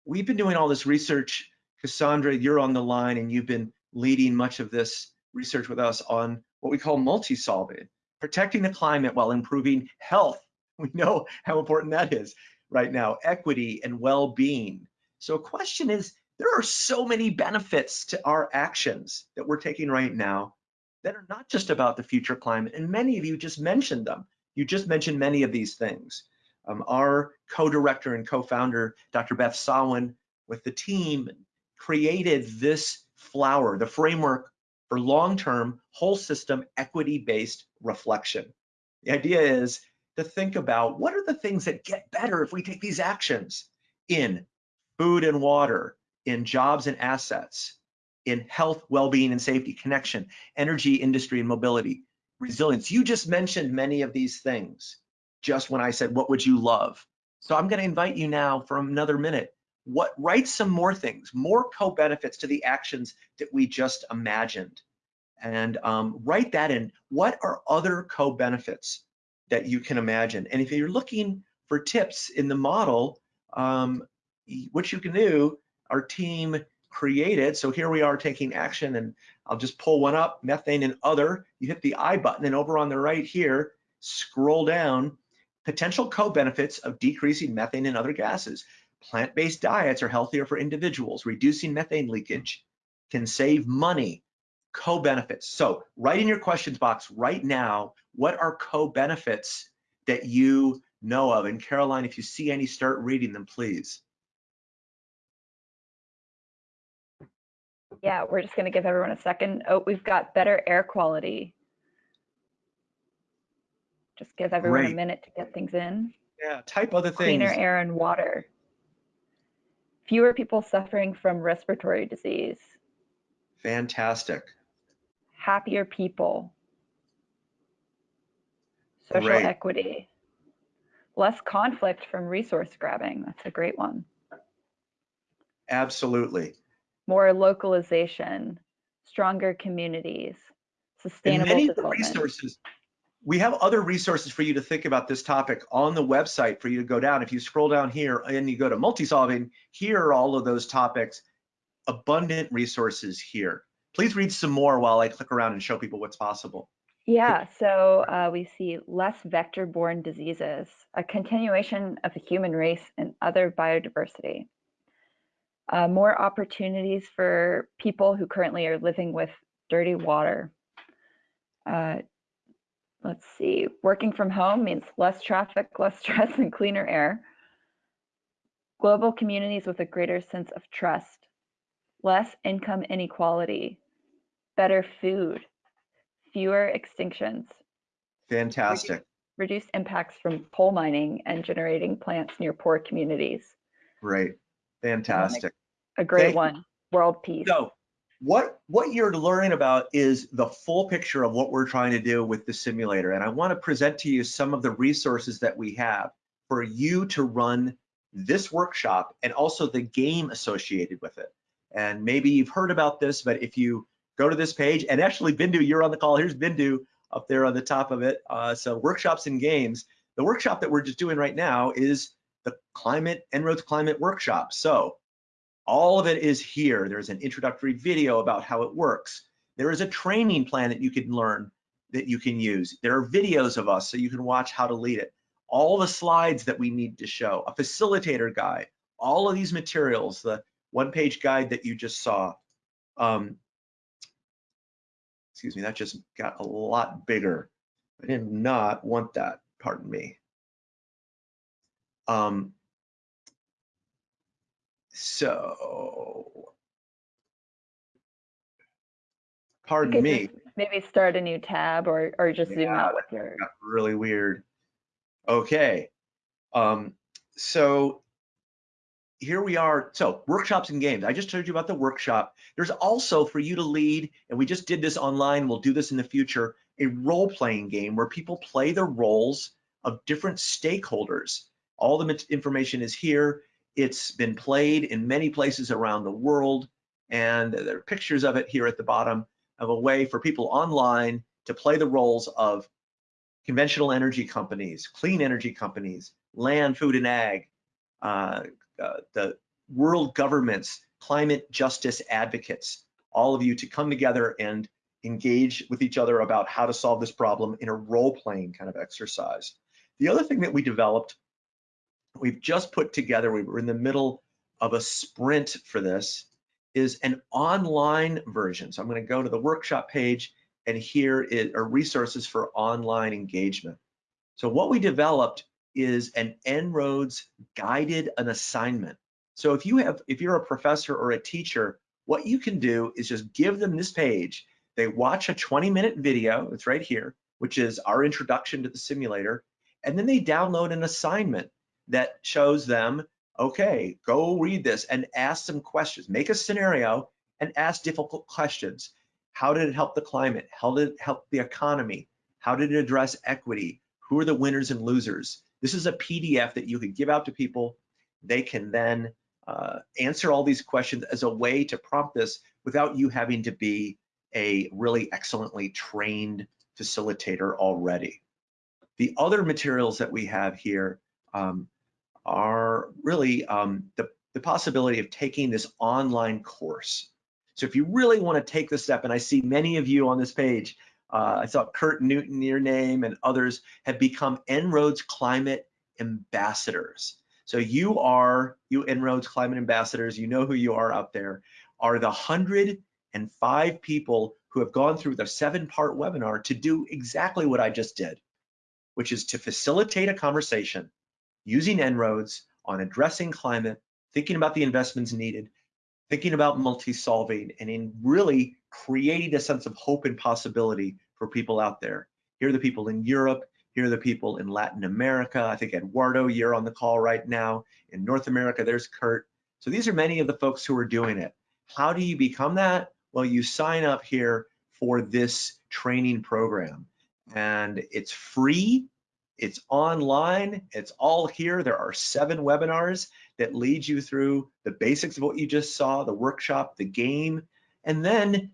we've been doing all this research, Cassandra, you're on the line and you've been leading much of this research with us on what we call multi-solving, protecting the climate while improving health. We know how important that is right now, equity and well-being. So a question is, there are so many benefits to our actions that we're taking right now that are not just about the future climate, and many of you just mentioned them. You just mentioned many of these things. Um, our co-director and co-founder, Dr. Beth Sawin, with the team, created this flower, the framework for long-term whole system equity-based reflection. The idea is to think about what are the things that get better if we take these actions in food and water, in jobs and assets, in health, well-being and safety, connection, energy, industry and mobility, resilience. You just mentioned many of these things just when I said, what would you love? So I'm gonna invite you now for another minute. What, write some more things, more co-benefits to the actions that we just imagined. And um, write that in. What are other co-benefits that you can imagine? And if you're looking for tips in the model, um, what you can do, our team created, so here we are taking action and I'll just pull one up, methane and other, you hit the I button and over on the right here, scroll down, potential co-benefits of decreasing methane and other gases. Plant-based diets are healthier for individuals, reducing methane leakage, can save money, co-benefits. So write in your questions box right now, what are co-benefits that you know of? And Caroline, if you see any, start reading them, please. Yeah, we're just gonna give everyone a second. Oh, we've got better air quality. Just give everyone a minute to get things in. Yeah, type other things. Cleaner air and water. Fewer people suffering from respiratory disease. Fantastic. Happier people. Social Great. equity. Less conflict from resource grabbing. That's a great one. Absolutely. More localization, stronger communities, And sustainable many of the resources, we have other resources for you to think about this topic on the website for you to go down. If you scroll down here and you go to multi-solving, here are all of those topics, abundant resources here. Please read some more while I click around and show people what's possible. Yeah, so uh, we see less vector-borne diseases, a continuation of the human race and other biodiversity. Uh, more opportunities for people who currently are living with dirty water. Uh, let's see, working from home means less traffic, less stress, and cleaner air. Global communities with a greater sense of trust, less income inequality, better food, fewer extinctions, Fantastic. reduced impacts from coal mining and generating plants near poor communities. Great. Fantastic. A great you. one, world peace. So what, what you're learning about is the full picture of what we're trying to do with the simulator. And I want to present to you some of the resources that we have for you to run this workshop and also the game associated with it. And maybe you've heard about this, but if you go to this page, and actually Bindu, you're on the call, here's Bindu up there on the top of it. Uh, so workshops and games. The workshop that we're just doing right now is the climate, En-ROADS climate workshop. So all of it is here. There's an introductory video about how it works. There is a training plan that you can learn that you can use. There are videos of us so you can watch how to lead it. all the slides that we need to show, a facilitator guide, all of these materials, the one-page guide that you just saw. Um, excuse me, that just got a lot bigger. I did not want that, pardon me. Um, so, pardon me. Maybe start a new tab or, or just yeah, zoom out with your. Really weird. Okay. Um, so here we are. So workshops and games. I just told you about the workshop. There's also for you to lead, and we just did this online. We'll do this in the future, a role-playing game where people play the roles of different stakeholders. All the information is here. It's been played in many places around the world, and there are pictures of it here at the bottom of a way for people online to play the roles of conventional energy companies, clean energy companies, land, food, and ag, uh, uh, the world governments, climate justice advocates, all of you to come together and engage with each other about how to solve this problem in a role-playing kind of exercise. The other thing that we developed, we've just put together, we were in the middle of a sprint for this, is an online version. So I'm going to go to the workshop page and here are resources for online engagement. So what we developed is an En-ROADS guided an assignment. So if you have, if you're a professor or a teacher, what you can do is just give them this page. They watch a 20 minute video, it's right here, which is our introduction to the simulator, and then they download an assignment that shows them okay, go read this and ask some questions. Make a scenario and ask difficult questions. How did it help the climate? How did it help the economy? How did it address equity? Who are the winners and losers? This is a PDF that you could give out to people. They can then uh, answer all these questions as a way to prompt this without you having to be a really excellently trained facilitator already. The other materials that we have here um, are really um, the, the possibility of taking this online course. So if you really want to take the step, and I see many of you on this page, uh, I saw Kurt Newton, your name, and others have become En-ROADS Climate Ambassadors. So you are, you En-ROADS Climate Ambassadors, you know who you are out there, are the 105 people who have gone through the seven part webinar to do exactly what I just did, which is to facilitate a conversation using En-ROADS on addressing climate, thinking about the investments needed, thinking about multi-solving, and in really creating a sense of hope and possibility for people out there. Here are the people in Europe, here are the people in Latin America. I think Eduardo, you're on the call right now. In North America, there's Kurt. So these are many of the folks who are doing it. How do you become that? Well, you sign up here for this training program and it's free it's online, it's all here. There are seven webinars that lead you through the basics of what you just saw, the workshop, the game, and then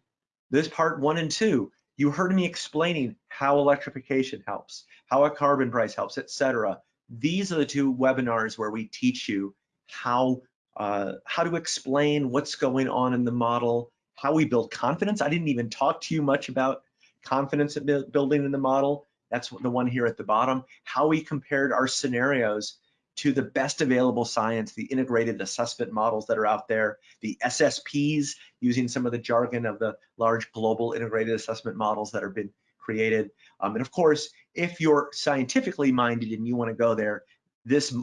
this part one and two. You heard me explaining how electrification helps, how a carbon price helps, etc. These are the two webinars where we teach you how uh, how to explain what's going on in the model, how we build confidence. I didn't even talk to you much about confidence building in the model. That's the one here at the bottom. How we compared our scenarios to the best available science, the integrated assessment models that are out there, the SSPs using some of the jargon of the large global integrated assessment models that have been created. Um, and of course, if you're scientifically minded and you wanna go there, this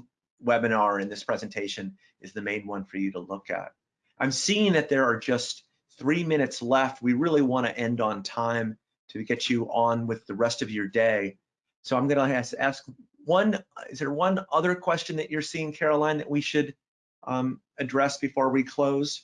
webinar and this presentation is the main one for you to look at. I'm seeing that there are just three minutes left. We really wanna end on time to get you on with the rest of your day. So I'm going to ask, ask one, is there one other question that you're seeing, Caroline, that we should um, address before we close?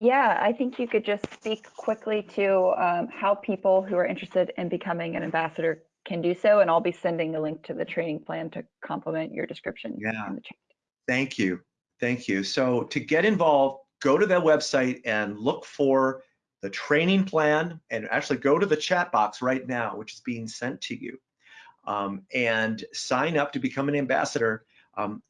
Yeah, I think you could just speak quickly to um, how people who are interested in becoming an ambassador can do so, and I'll be sending a link to the training plan to complement your description yeah. Thank you. Thank you. So to get involved, go to the website and look for the training plan and actually go to the chat box right now, which is being sent to you, um, and sign up to become an ambassador. Um,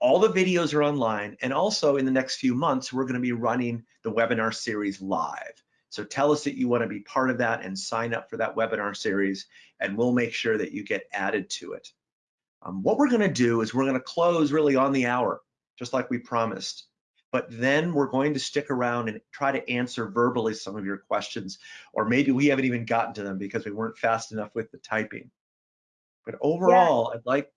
all the videos are online, and also in the next few months, we're going to be running the webinar series live. So tell us that you want to be part of that and sign up for that webinar series, and we'll make sure that you get added to it. Um, what we're gonna do is we're gonna close really on the hour, just like we promised. But then we're going to stick around and try to answer verbally some of your questions, or maybe we haven't even gotten to them because we weren't fast enough with the typing. But overall, yeah. I'd like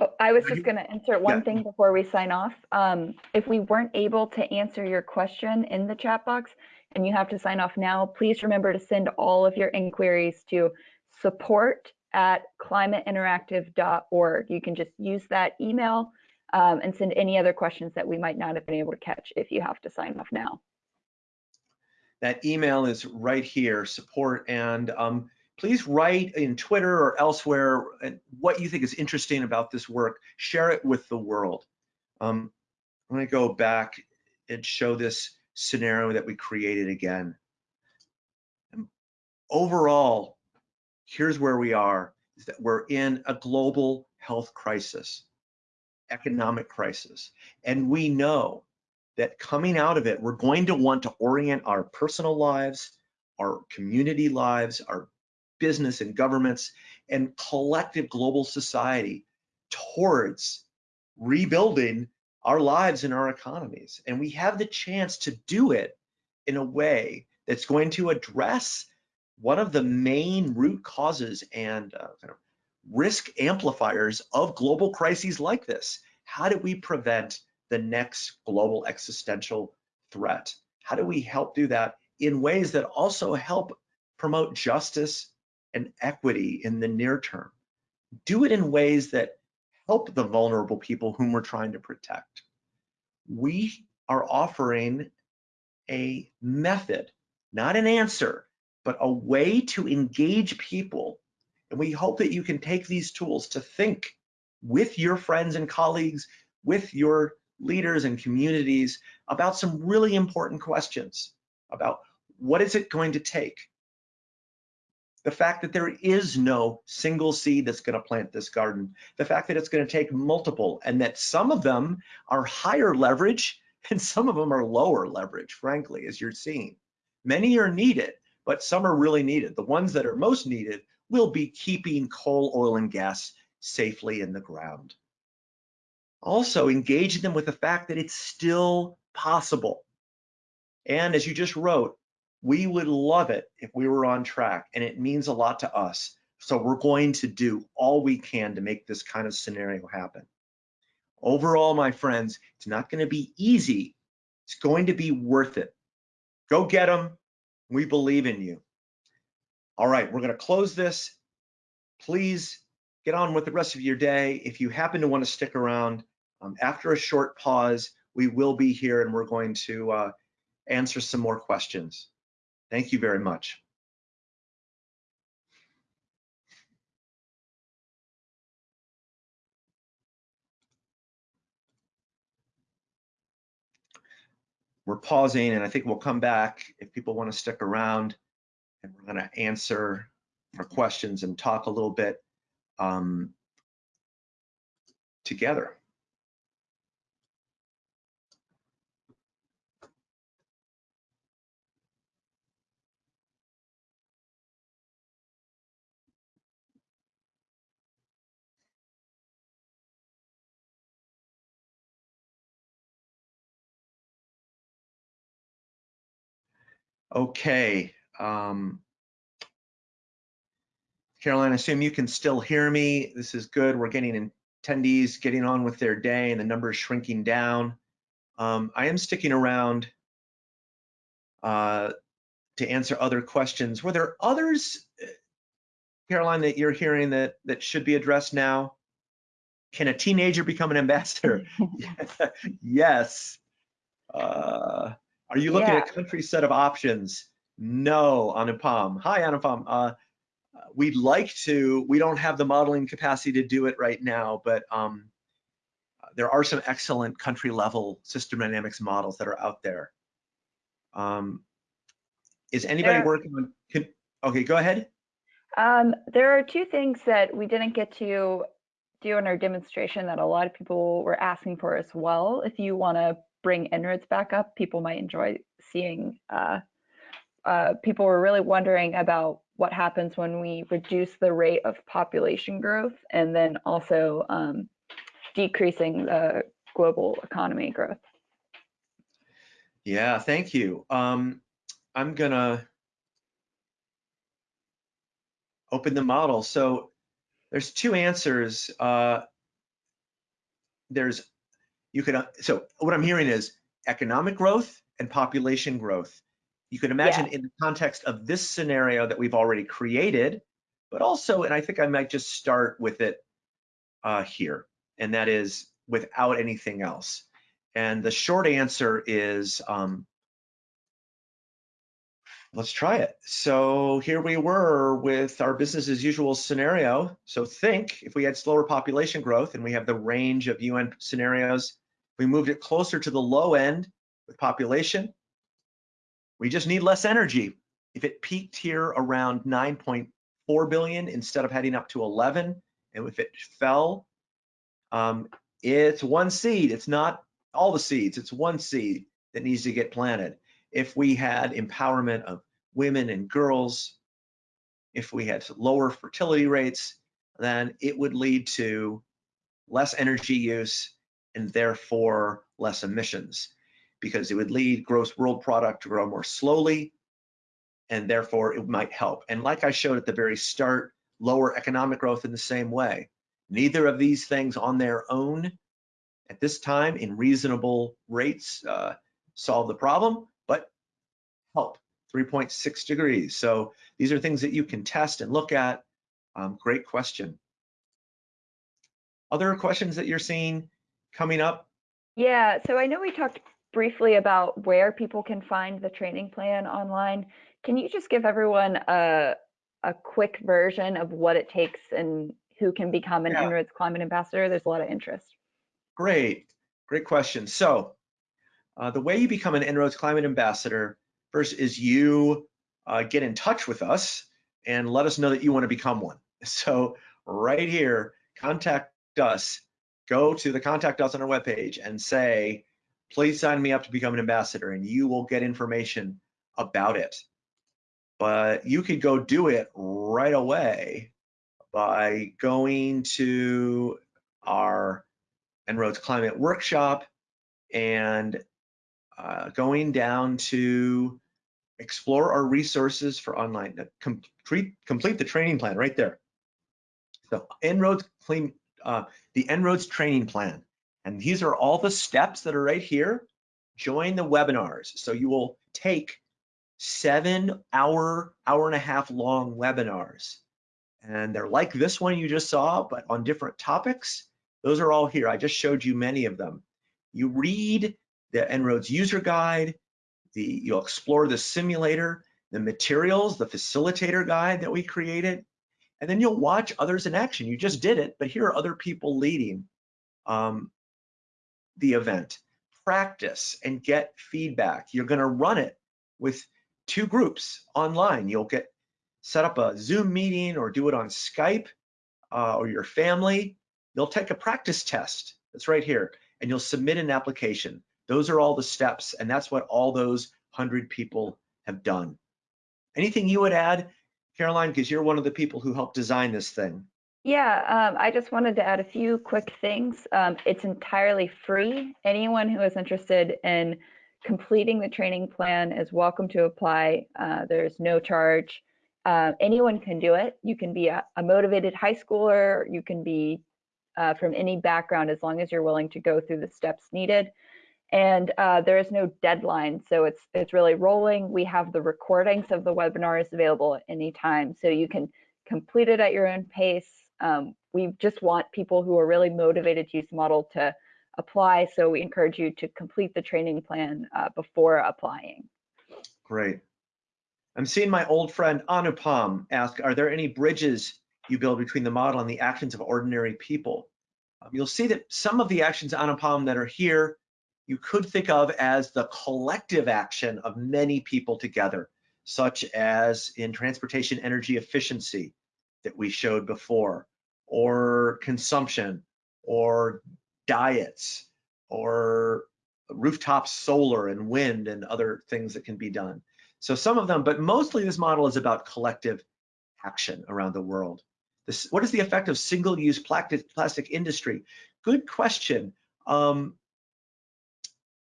Oh, I was just going to insert one yeah. thing before we sign off. Um, if we weren't able to answer your question in the chat box and you have to sign off now, please remember to send all of your inquiries to support at climateinteractive.org. You can just use that email um, and send any other questions that we might not have been able to catch if you have to sign off now. That email is right here, support, and um, please write in Twitter or elsewhere what you think is interesting about this work. Share it with the world. Um, I'm to go back and show this scenario that we created again. Overall, here's where we are, is that we're in a global health crisis, economic crisis. And we know that coming out of it, we're going to want to orient our personal lives, our community lives, our business and governments and collective global society towards rebuilding our lives and our economies. And we have the chance to do it in a way that's going to address one of the main root causes and uh, kind of risk amplifiers of global crises like this. How do we prevent the next global existential threat? How do we help do that in ways that also help promote justice and equity in the near term. Do it in ways that help the vulnerable people whom we're trying to protect. We are offering a method, not an answer, but a way to engage people. And we hope that you can take these tools to think with your friends and colleagues, with your leaders and communities about some really important questions about what is it going to take the fact that there is no single seed that's going to plant this garden, the fact that it's going to take multiple, and that some of them are higher leverage and some of them are lower leverage, frankly, as you're seeing. Many are needed, but some are really needed. The ones that are most needed will be keeping coal, oil, and gas safely in the ground. Also, engaging them with the fact that it's still possible. And as you just wrote, we would love it if we were on track and it means a lot to us. So we're going to do all we can to make this kind of scenario happen. Overall, my friends, it's not going to be easy. It's going to be worth it. Go get them. We believe in you. All right, we're going to close this. Please get on with the rest of your day. If you happen to want to stick around, um, after a short pause, we will be here and we're going to uh, answer some more questions. Thank you very much. We're pausing and I think we'll come back if people want to stick around and we're going to answer our questions and talk a little bit um, together. Okay. Um, Caroline, I assume you can still hear me. This is good. We're getting attendees getting on with their day and the number is shrinking down. Um, I am sticking around uh, to answer other questions. Were there others, Caroline, that you're hearing that, that should be addressed now? Can a teenager become an ambassador? yes. Uh, are you looking yeah. at country set of options? No, Anupam. Hi, Anupam. Uh, we'd like to, we don't have the modeling capacity to do it right now, but um, there are some excellent country level system dynamics models that are out there. Um, is anybody there, working on, can, okay, go ahead. Um, there are two things that we didn't get to do in our demonstration that a lot of people were asking for as well. If you want to bring En-ROADS back up, people might enjoy seeing. Uh, uh, people were really wondering about what happens when we reduce the rate of population growth and then also um, decreasing the global economy growth. Yeah, thank you. Um, I'm gonna open the model. So there's two answers. Uh, there's, you could, uh, so what I'm hearing is economic growth and population growth. You can imagine yeah. in the context of this scenario that we've already created, but also, and I think I might just start with it uh, here, and that is without anything else. And the short answer is um, Let's try it. So here we were with our business as usual scenario. So think if we had slower population growth and we have the range of UN scenarios, we moved it closer to the low end with population, we just need less energy. If it peaked here around 9.4 billion instead of heading up to 11, and if it fell, um, it's one seed. It's not all the seeds. It's one seed that needs to get planted if we had empowerment of women and girls, if we had lower fertility rates, then it would lead to less energy use and therefore less emissions because it would lead gross world product to grow more slowly and therefore it might help. And like I showed at the very start, lower economic growth in the same way. Neither of these things on their own at this time in reasonable rates uh, solve the problem, but help 3.6 degrees. So these are things that you can test and look at. Um, great question. Other questions that you're seeing coming up? Yeah, so I know we talked briefly about where people can find the training plan online. Can you just give everyone a, a quick version of what it takes and who can become an yeah. En-ROADS Climate Ambassador? There's a lot of interest. Great, great question. So uh, the way you become an En-ROADS Climate Ambassador First is you uh, get in touch with us and let us know that you want to become one. So right here, contact us, go to the contact us on our webpage and say, please sign me up to become an ambassador and you will get information about it. But you could go do it right away by going to our En-ROADS Climate Workshop and uh, going down to explore our resources for online, uh, complete, complete the training plan right there. So En-ROADS uh, the En-ROADS training plan. And these are all the steps that are right here. Join the webinars. So you will take seven hour, hour and a half long webinars. And they're like this one you just saw, but on different topics. Those are all here. I just showed you many of them. You read the En-ROADS user guide, the you'll explore the simulator, the materials, the facilitator guide that we created, and then you'll watch others in action. You just did it, but here are other people leading um, the event. Practice and get feedback. You're gonna run it with two groups online. You'll get set up a Zoom meeting or do it on Skype uh, or your family. You'll take a practice test. That's right here. And you'll submit an application. Those are all the steps, and that's what all those 100 people have done. Anything you would add, Caroline, because you're one of the people who helped design this thing? Yeah, um, I just wanted to add a few quick things. Um, it's entirely free. Anyone who is interested in completing the training plan is welcome to apply. Uh, there's no charge. Uh, anyone can do it. You can be a, a motivated high schooler. You can be uh, from any background as long as you're willing to go through the steps needed and uh, there is no deadline so it's it's really rolling we have the recordings of the webinars available at any time so you can complete it at your own pace um, we just want people who are really motivated to use the model to apply so we encourage you to complete the training plan uh, before applying. Great. I'm seeing my old friend anupam ask are there any bridges you build between the model and the actions of ordinary people? Um, you'll see that some of the actions anupam that are here you could think of as the collective action of many people together, such as in transportation energy efficiency that we showed before, or consumption, or diets, or rooftop solar and wind and other things that can be done. So some of them, but mostly this model is about collective action around the world? This, what is the effect of single-use plastic, plastic industry? Good question. Um,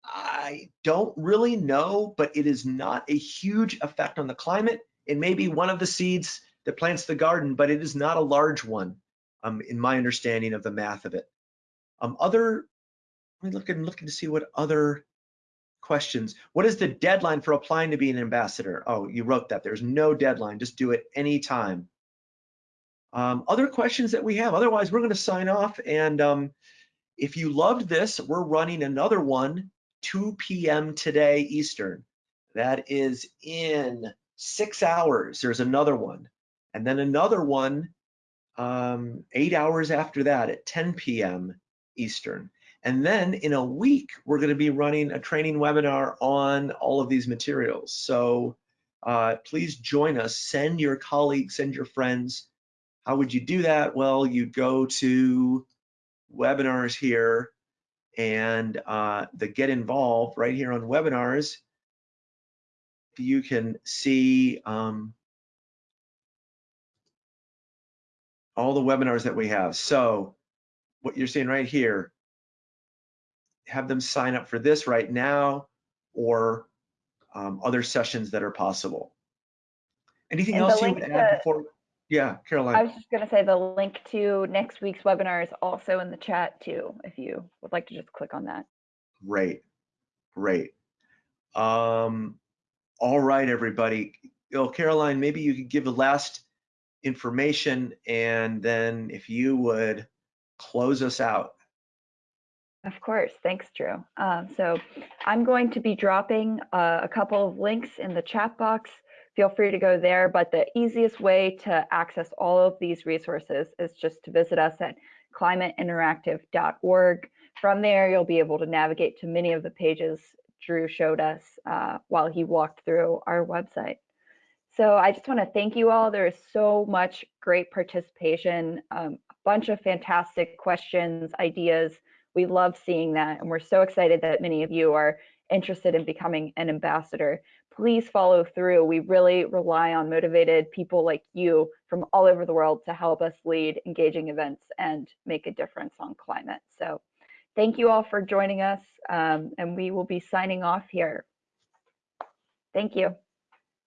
I don't really know, but it is not a huge effect on the climate. It may be one of the seeds that plants the garden, but it is not a large one um, in my understanding of the math of it. Um, other, let me look and looking to see what other questions. What is the deadline for applying to be an ambassador? Oh, you wrote that. There's no deadline. Just do it anytime. Um, other questions that we have. Otherwise, we're going to sign off. And um, if you loved this, we're running another one 2 p.m. today Eastern. That is in six hours. There's another one. And then another one um, eight hours after that at 10 p.m. Eastern. And then in a week, we're going to be running a training webinar on all of these materials. So uh, please join us. Send your colleagues, send your friends. How would you do that? Well, you go to webinars here and uh, the get involved right here on webinars. You can see um, all the webinars that we have. So what you're seeing right here, have them sign up for this right now or um, other sessions that are possible. Anything And else you would add to- before? Yeah, Caroline. I was just going to say the link to next week's webinar is also in the chat too, if you would like to just click on that. Great, great. Um, all right, everybody. Oh, Caroline, maybe you could give the last information and then if you would close us out. Of course, thanks, Drew. Um, so I'm going to be dropping uh, a couple of links in the chat box. Feel free to go there, but the easiest way to access all of these resources is just to visit us at climateinteractive.org. From there, you'll be able to navigate to many of the pages Drew showed us uh, while he walked through our website. So I just want to thank you all. There is so much great participation, um, a bunch of fantastic questions, ideas. We love seeing that, and we're so excited that many of you are interested in becoming an ambassador. Please follow through. We really rely on motivated people like you from all over the world to help us lead engaging events and make a difference on climate. So thank you all for joining us, um, and we will be signing off here. Thank you.